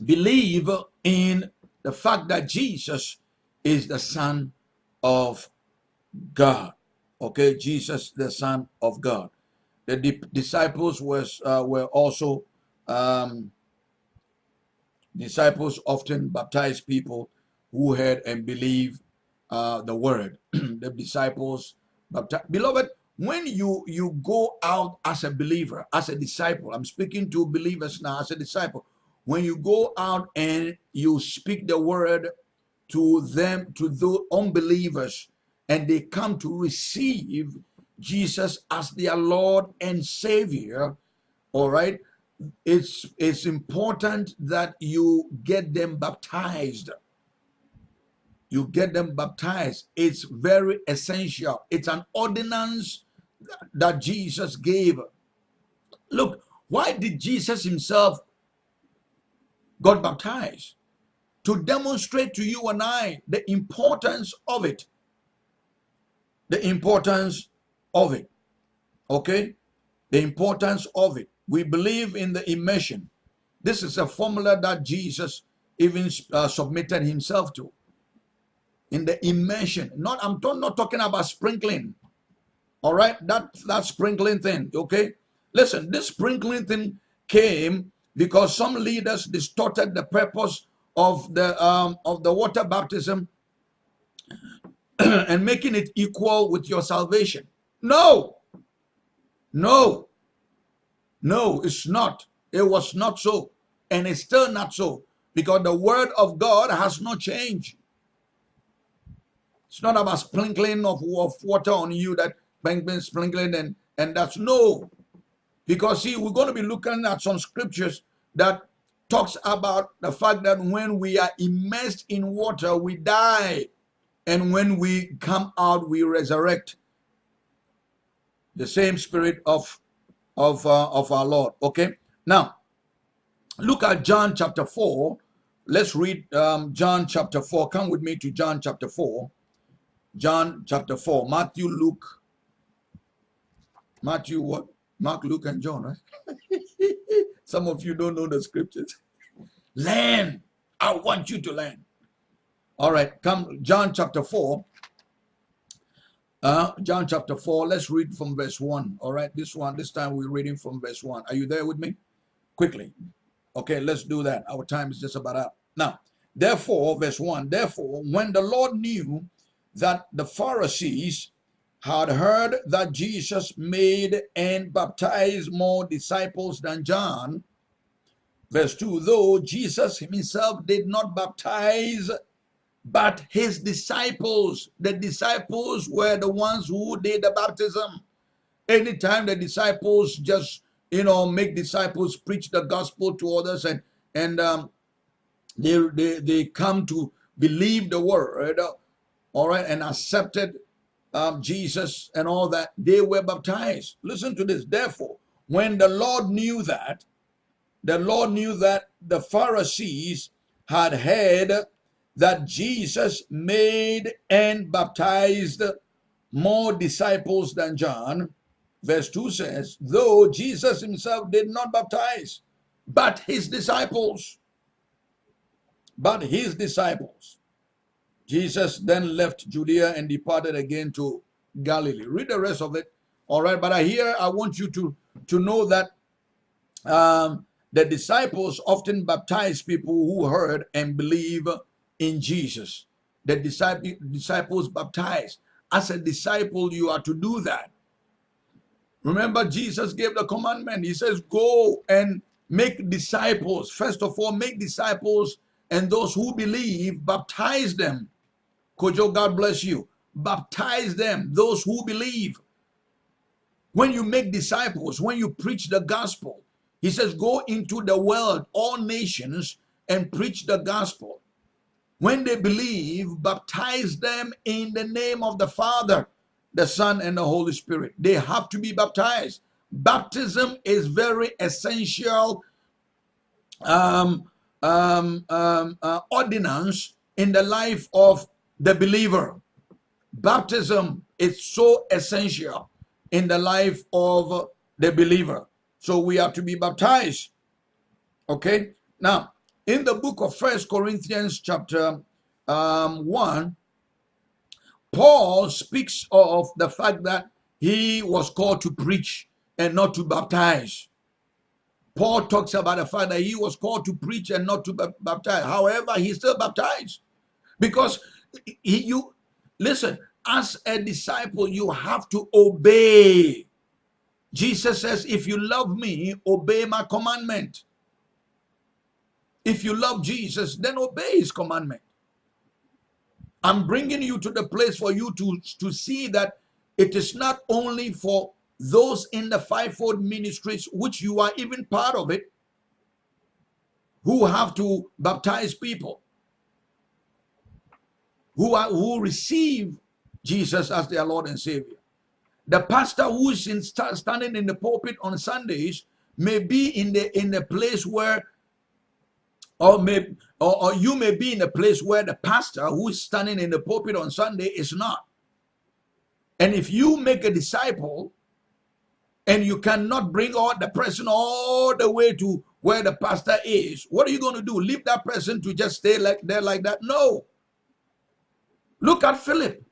belief in the fact that Jesus is the Son of God. Okay, Jesus, the Son of God. The di disciples was uh, were also um, disciples often baptized people who heard and believed uh, the word. the disciples baptized. Beloved, when you you go out as a believer, as a disciple, I'm speaking to believers now as a disciple. When you go out and you speak the word to them, to the unbelievers, and they come to receive Jesus as their Lord and Savior, all right, it's it's important that you get them baptized you get them baptized. It's very essential. It's an ordinance that Jesus gave. Look, why did Jesus himself got baptized? To demonstrate to you and I the importance of it. The importance of it. Okay? The importance of it. We believe in the immersion. This is a formula that Jesus even uh, submitted himself to in the immersion. Not I'm not talking about sprinkling. All right, that that sprinkling thing. Okay, listen. This sprinkling thing came because some leaders distorted the purpose of the um, of the water baptism and making it equal with your salvation. No, no, no, it's not. It was not so, and it's still not so because the word of God has not changed. It's not about sprinkling of, of water on you that been sprinkling and, and that's no. Because see, we're going to be looking at some scriptures that talks about the fact that when we are immersed in water, we die. And when we come out, we resurrect. The same spirit of, of, uh, of our Lord. Okay? Now, look at John chapter 4. Let's read um, John chapter 4. Come with me to John chapter 4. John chapter 4, Matthew, Luke, Matthew, what? Mark, Luke, and John, right? Some of you don't know the scriptures. Learn. I want you to learn. All right, come, John chapter 4. Uh, John chapter 4, let's read from verse 1. All right, this one, this time we're reading from verse 1. Are you there with me? Quickly. Okay, let's do that. Our time is just about up. Now, therefore, verse 1, therefore, when the Lord knew that the Pharisees had heard that Jesus made and baptized more disciples than John. Verse 2 Though Jesus himself did not baptize, but his disciples, the disciples were the ones who did the baptism. Anytime the disciples just, you know, make disciples preach the gospel to others and and um, they, they they come to believe the word, all right, and accepted um, Jesus and all that, they were baptized. Listen to this. Therefore, when the Lord knew that, the Lord knew that the Pharisees had heard that Jesus made and baptized more disciples than John. Verse 2 says, though Jesus himself did not baptize, but his disciples. But his disciples. Jesus then left Judea and departed again to Galilee. Read the rest of it. All right, but I here I want you to to know that um, the disciples often baptize people who heard and believe in Jesus. The disciple, disciples baptize. As a disciple, you are to do that. Remember, Jesus gave the commandment. He says, Go and make disciples. First of all, make disciples, and those who believe, baptize them Kojo, God bless you. Baptize them, those who believe. When you make disciples, when you preach the gospel, he says, go into the world, all nations, and preach the gospel. When they believe, baptize them in the name of the Father, the Son, and the Holy Spirit. They have to be baptized. Baptism is very essential um, um, um, uh, ordinance in the life of the believer. Baptism is so essential in the life of the believer. So we are to be baptized. Okay? Now, in the book of First Corinthians chapter um, 1, Paul speaks of the fact that he was called to preach and not to baptize. Paul talks about the fact that he was called to preach and not to baptize. However, he still baptized because he, you listen as a disciple you have to obey. Jesus says if you love me obey my commandment. If you love jesus then obey his commandment. I'm bringing you to the place for you to to see that it is not only for those in the fivefold ministries which you are even part of it who have to baptize people who are who receive Jesus as their Lord and Savior. The pastor who is in, standing in the pulpit on Sundays may be in the in the place where or may or, or you may be in a place where the pastor who is standing in the pulpit on Sunday is not. And if you make a disciple and you cannot bring all the person all the way to where the pastor is, what are you going to do? Leave that person to just stay like there like that? No. Look at Philip.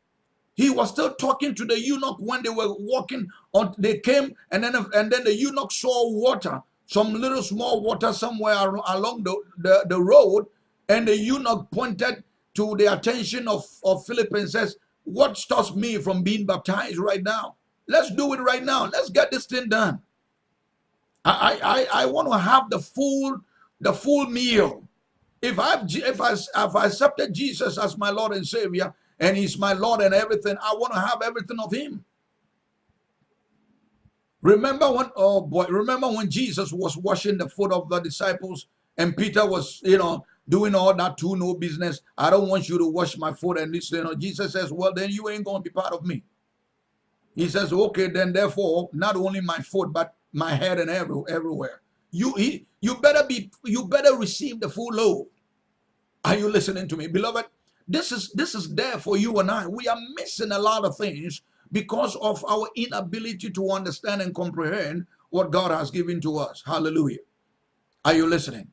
He was still talking to the eunuch when they were walking on. They came and then and then the eunuch saw water, some little small water somewhere along the, the, the road, and the eunuch pointed to the attention of, of Philip and says, What stops me from being baptized right now? Let's do it right now. Let's get this thing done. I I, I want to have the full the full meal. If I've if I I accepted Jesus as my Lord and Savior, and he's my Lord and everything. I want to have everything of him. Remember when, oh boy, remember when Jesus was washing the foot of the disciples and Peter was, you know, doing all that too, no business. I don't want you to wash my foot and this, you know. Jesus says, well, then you ain't going to be part of me. He says, okay, then therefore, not only my foot, but my head and every, everywhere. You, he, you better be, you better receive the full load. Are you listening to me, beloved? This is this is there for you and I. We are missing a lot of things because of our inability to understand and comprehend what God has given to us. Hallelujah. Are you listening?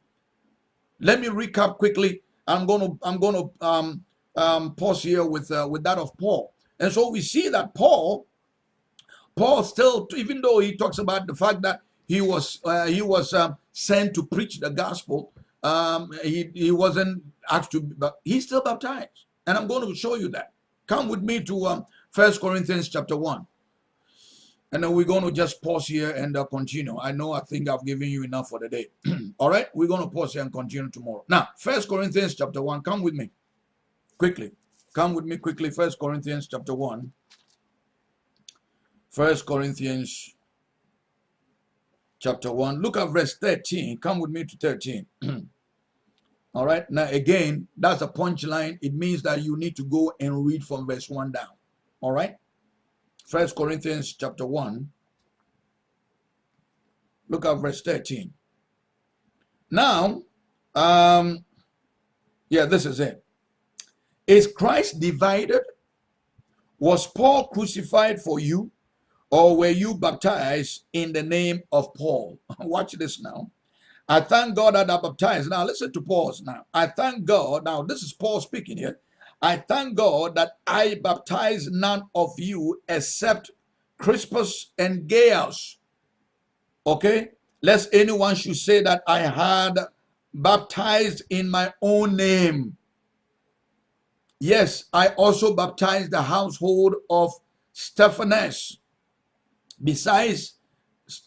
Let me recap quickly. I'm going to I'm going to um, um, pause here with uh, with that of Paul. And so we see that Paul Paul still even though he talks about the fact that he was uh, he was uh, sent to preach the gospel um, he, he wasn't asked to, but he's still baptized. And I'm going to show you that. Come with me to um, 1 Corinthians chapter 1. And then we're going to just pause here and uh, continue. I know I think I've given you enough for the day. All right, we're going to pause here and continue tomorrow. Now, First Corinthians chapter 1. Come with me quickly. Come with me quickly. First Corinthians chapter 1. First Corinthians chapter 1. Look at verse 13. Come with me to 13. All right. Now, again, that's a punchline. It means that you need to go and read from verse 1 down. All right. First Corinthians chapter 1. Look at verse 13. Now, um, yeah, this is it. Is Christ divided? Was Paul crucified for you? Or were you baptized in the name of Paul? Watch this now. I thank God that I baptized. Now listen to Paul's now. I thank God. Now this is Paul speaking here. I thank God that I baptized none of you except Crispus and Gaius. Okay? Lest anyone should say that I had baptized in my own name. Yes, I also baptized the household of Stephanas. Besides,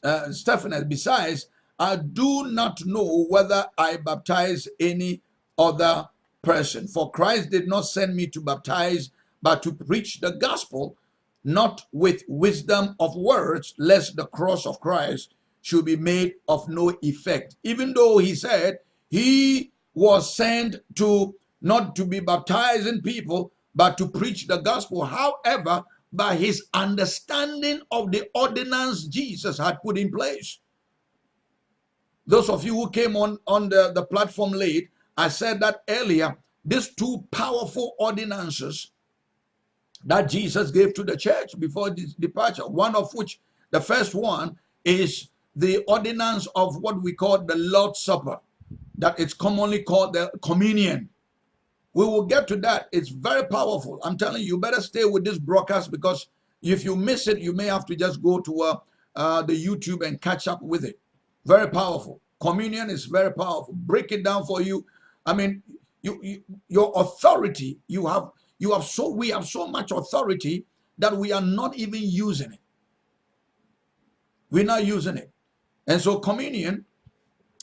uh, Stephanas, besides, I do not know whether I baptize any other person. For Christ did not send me to baptize, but to preach the gospel, not with wisdom of words, lest the cross of Christ should be made of no effect. Even though he said he was sent to not to be baptizing people, but to preach the gospel. However, by his understanding of the ordinance Jesus had put in place. Those of you who came on, on the, the platform late, I said that earlier, these two powerful ordinances that Jesus gave to the church before his departure, one of which, the first one, is the ordinance of what we call the Lord's Supper, that it's commonly called the communion. We will get to that. It's very powerful. I'm telling you, you better stay with this broadcast because if you miss it, you may have to just go to uh, uh, the YouTube and catch up with it. Very powerful. Communion is very powerful. Break it down for you. I mean, you, you your authority, you have you have so we have so much authority that we are not even using it. We're not using it. And so communion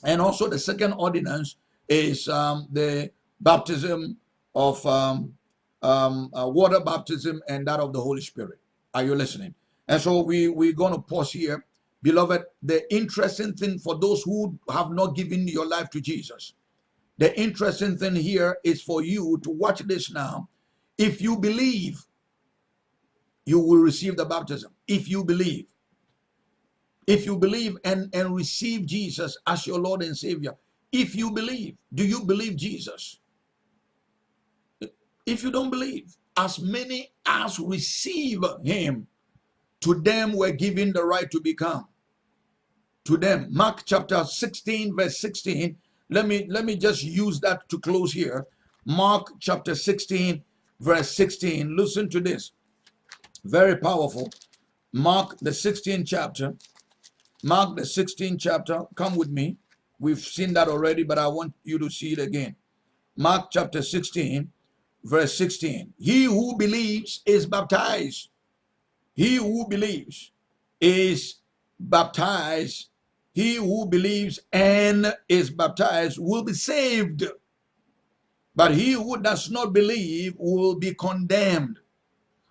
and also the second ordinance is um, the baptism of um, um, uh, water baptism and that of the Holy Spirit. Are you listening? And so we, we're going to pause here Beloved, the interesting thing for those who have not given your life to Jesus, the interesting thing here is for you to watch this now. If you believe, you will receive the baptism. If you believe, if you believe and, and receive Jesus as your Lord and Savior, if you believe, do you believe Jesus? If you don't believe, as many as receive him, to them were given the right to become. To them. Mark chapter 16 verse 16 let me let me just use that to close here. Mark chapter 16 verse 16 listen to this. Very powerful. Mark the 16th chapter. Mark the 16th chapter. Come with me. We've seen that already but i want you to see it again. Mark chapter 16 verse 16 he who believes is baptized he who believes is baptized. He who believes and is baptized will be saved. But he who does not believe will be condemned.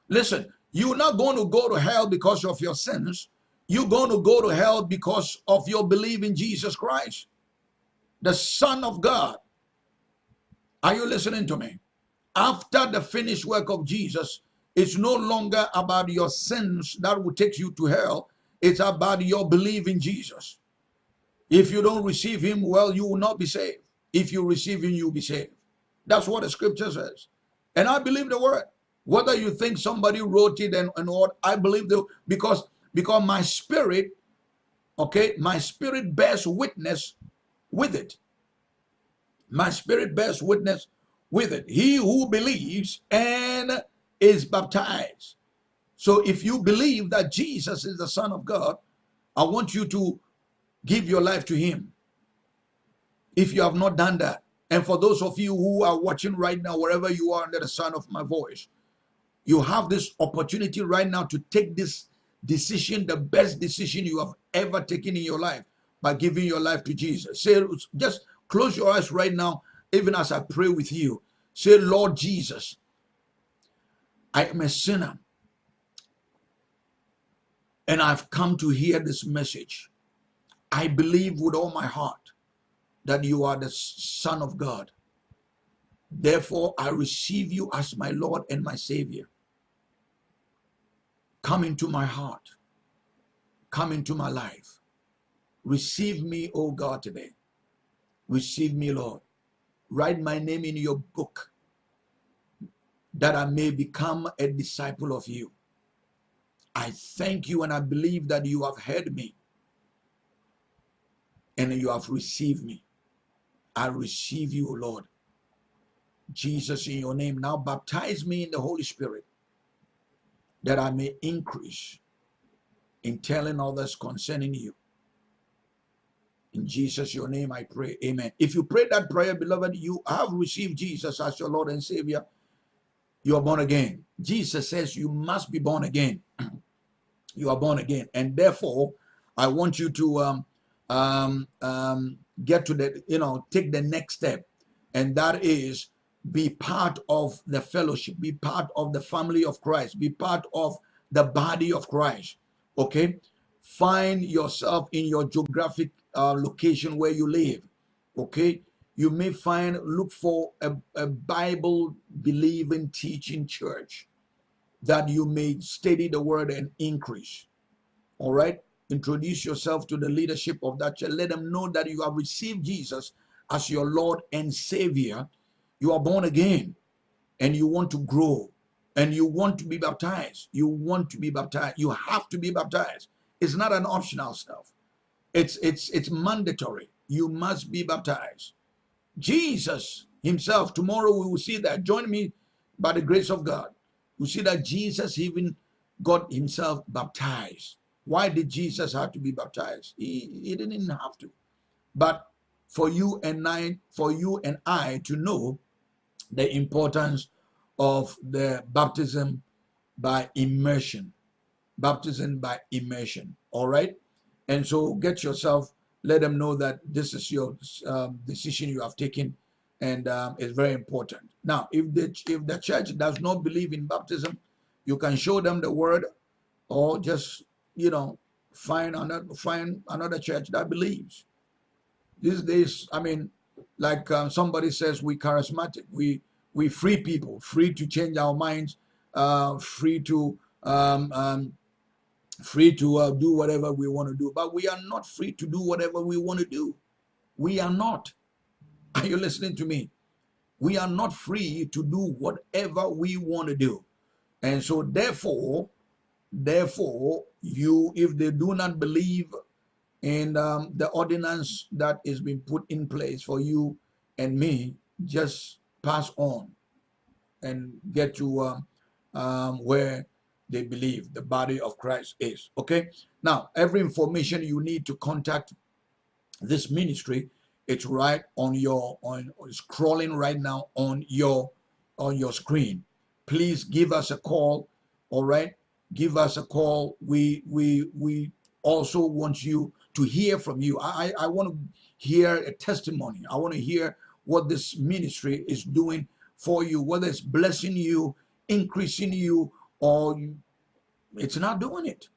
Listen, you're not going to go to hell because of your sins. You're going to go to hell because of your belief in Jesus Christ, the Son of God. Are you listening to me? After the finished work of Jesus, it's no longer about your sins that will take you to hell. It's about your belief in Jesus. If you don't receive him, well, you will not be saved. If you receive him, you'll be saved. That's what the scripture says. And I believe the word. Whether you think somebody wrote it and, and what, I believe the because because my spirit, okay, my spirit bears witness with it. My spirit bears witness with it. He who believes and is baptized. So if you believe that Jesus is the Son of God, I want you to give your life to Him. If you have not done that, and for those of you who are watching right now, wherever you are under the sound of my voice, you have this opportunity right now to take this decision, the best decision you have ever taken in your life by giving your life to Jesus. Say, just close your eyes right now, even as I pray with you. Say, Lord Jesus, I am a sinner. And I've come to hear this message. I believe with all my heart that you are the Son of God. Therefore, I receive you as my Lord and my Savior. Come into my heart. Come into my life. Receive me, O God, today. Receive me, Lord. Write my name in your book that I may become a disciple of you. I thank you and I believe that you have heard me and you have received me. I receive you, Lord. Jesus, in your name, now baptize me in the Holy Spirit that I may increase in telling others concerning you. In Jesus, your name, I pray. Amen. If you pray that prayer, beloved, you have received Jesus as your Lord and Savior. You are born again. Jesus says you must be born again. you are born again. And therefore, I want you to um, um, um, get to the, you know, take the next step. And that is be part of the fellowship, be part of the family of Christ, be part of the body of Christ. Okay? Find yourself in your geographic uh, location where you live. Okay? You may find, look for a, a Bible believing teaching church that you may study the word and increase. All right? Introduce yourself to the leadership of that church. Let them know that you have received Jesus as your Lord and Savior you are born again and you want to grow and you want to be baptized. You want to be baptized. You have to be baptized. It's not an optional stuff. It's it's it's mandatory. You must be baptized. Jesus himself, tomorrow we will see that. Join me by the grace of God. We see that Jesus even got himself baptized. Why did Jesus have to be baptized? He, he didn't have to. But for you and I, for you and I to know the importance of the baptism by immersion. Baptism by immersion. All right. And so get yourself, let them know that this is your um, decision you have taken and um, it's very important. Now, if the, if the church does not believe in baptism, you can show them the word or just, you know, find another, find another church that believes. These days, I mean, like um, somebody says we charismatic we we free people free to change our minds uh, free to um, um, free to uh, do whatever we want to do but we are not free to do whatever we want to do. We are not. Are you listening to me? We are not free to do whatever we want to do. And so therefore therefore you if they do not believe in um, the ordinance that is being put in place for you and me just pass on and get to um, um, where they believe the body of Christ is. Okay. Now, every information you need to contact this ministry, it's right on your on scrolling right now on your on your screen. Please give us a call. All right. Give us a call. We we we also want you to hear from you. I, I want to hear a testimony. I want to hear what this ministry is doing for you, whether it's blessing you, increasing you, or it's not doing it.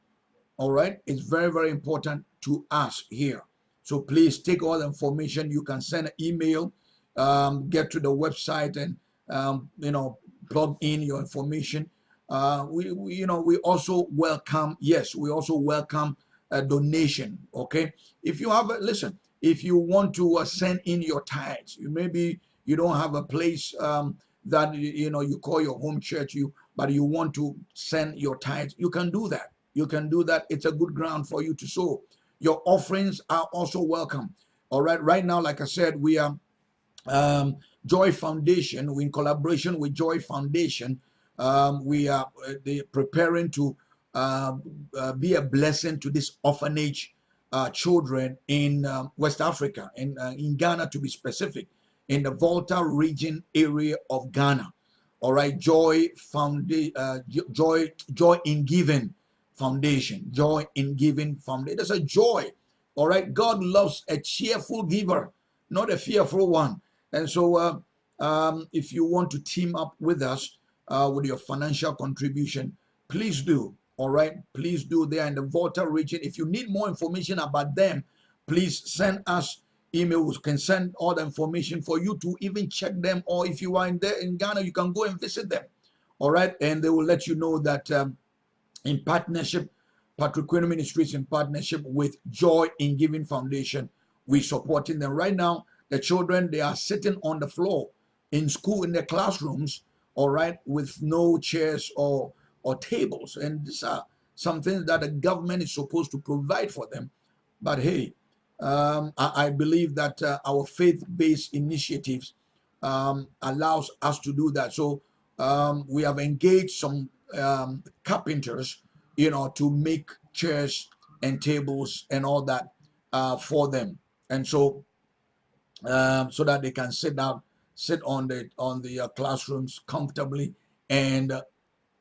All right. It's very, very important to us here. So please take all the information. You can send an email, um, get to the website and, um, you know, plug in your information. Uh, we, we, you know, we also welcome, yes, we also welcome a donation. Okay, if you have a listen, if you want to uh, send in your tithes, you maybe you don't have a place um, that you know you call your home church, you but you want to send your tithes, you can do that. You can do that. It's a good ground for you to sow. Your offerings are also welcome. All right, right now, like I said, we are um, Joy Foundation. We in collaboration with Joy Foundation. Um, we are uh, preparing to uh, uh, be a blessing to this orphanage uh, children in um, West Africa, in, uh, in Ghana to be specific, in the Volta region area of Ghana. All right, Joy Foundation, uh, Joy, Joy in Giving Foundation, Joy in Giving Foundation. There's a joy. All right, God loves a cheerful giver, not a fearful one. And so, uh, um, if you want to team up with us with your financial contribution, please do all right please do they are in the volta region if you need more information about them please send us email can send all the information for you to even check them. Or if you are in there in Ghana, you can go and visit them. All right, and they will let you know that um, in partnership, Patrick Queno Ministries in partnership with Joy in Giving Foundation, we supporting them right now. The children they are sitting on the floor in school in their classrooms, all right, with no chairs or or tables, and these are some things that the government is supposed to provide for them. But hey, um, I, I, believe that uh, our faith-based initiatives um, allows us to do that. So um, we have engaged some um, carpenters, you know, to make chairs and tables and all that uh, for them, and so um, so that they can sit down, sit on the on the uh, classrooms comfortably and uh,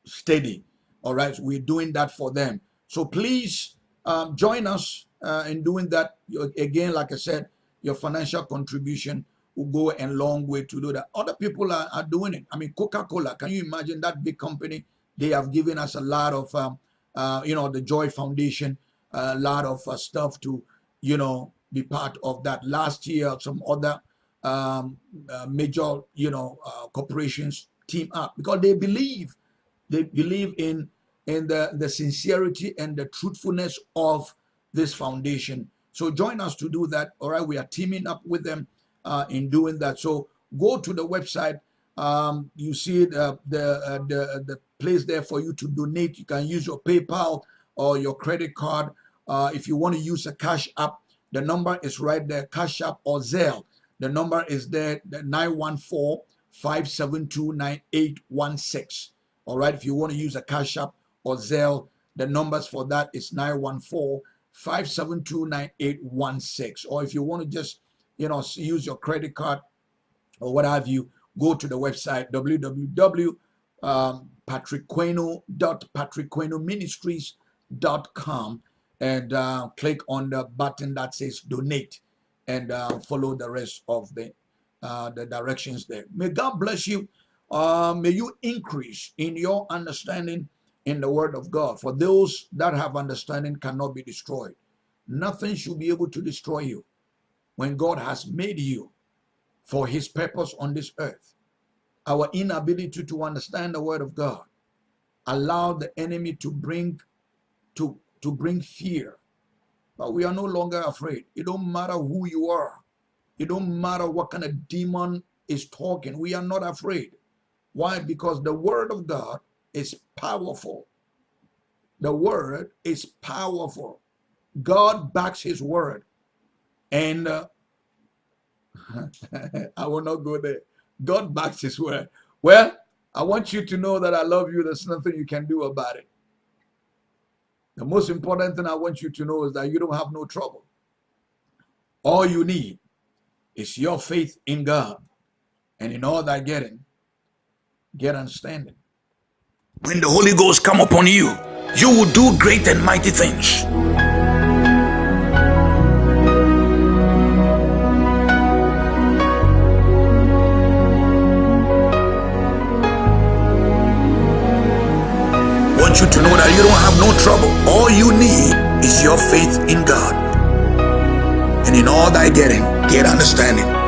steady. All right, so we're doing that for them. So please um, join us uh, in doing that. Again, like I said, your financial contribution will go a long way to do that. Other people are, are doing it. I mean, Coca-Cola, can you imagine that big company? They have given us a lot of, um, uh, you know, the Joy Foundation, a lot of uh, stuff to, you know, be part of that. Last year, some other um, uh, major, you know, uh, corporations team up because they believe, they believe in in the, the sincerity and the truthfulness of this foundation. So join us to do that. All right, we are teaming up with them uh, in doing that. So go to the website. Um, you see the the, uh, the the place there for you to donate. You can use your PayPal or your credit card. Uh, if you want to use a cash app, the number is right there, cash app or Zelle. The number is there, the 914-572-9816. All right, if you want to use a cash app or Zelle, the numbers for that is 914 5729816. Or if you want to just, you know, use your credit card or what have you, go to the website www.patrickqueno.patrickquenoministries.com and uh, click on the button that says donate and uh, follow the rest of the uh, the directions there. May God bless you. Uh, may you increase in your understanding in the word of God. For those that have understanding cannot be destroyed. Nothing should be able to destroy you when God has made you for his purpose on this earth. Our inability to understand the word of God allow the enemy to bring to, to bring fear. But we are no longer afraid. It don't matter who you are. It don't matter what kind of demon is talking. We are not afraid. Why? Because the word of God is powerful. The word is powerful. God backs his word. And uh, I will not go there. God backs his word. Well, I want you to know that I love you. There's nothing you can do about it. The most important thing I want you to know is that you don't have no trouble. All you need is your faith in God. And in all that getting, get understanding. When the Holy Ghost come upon you, you will do great and mighty things. want you to know that you don't have no trouble. All you need is your faith in God. And in all thy getting, get understanding.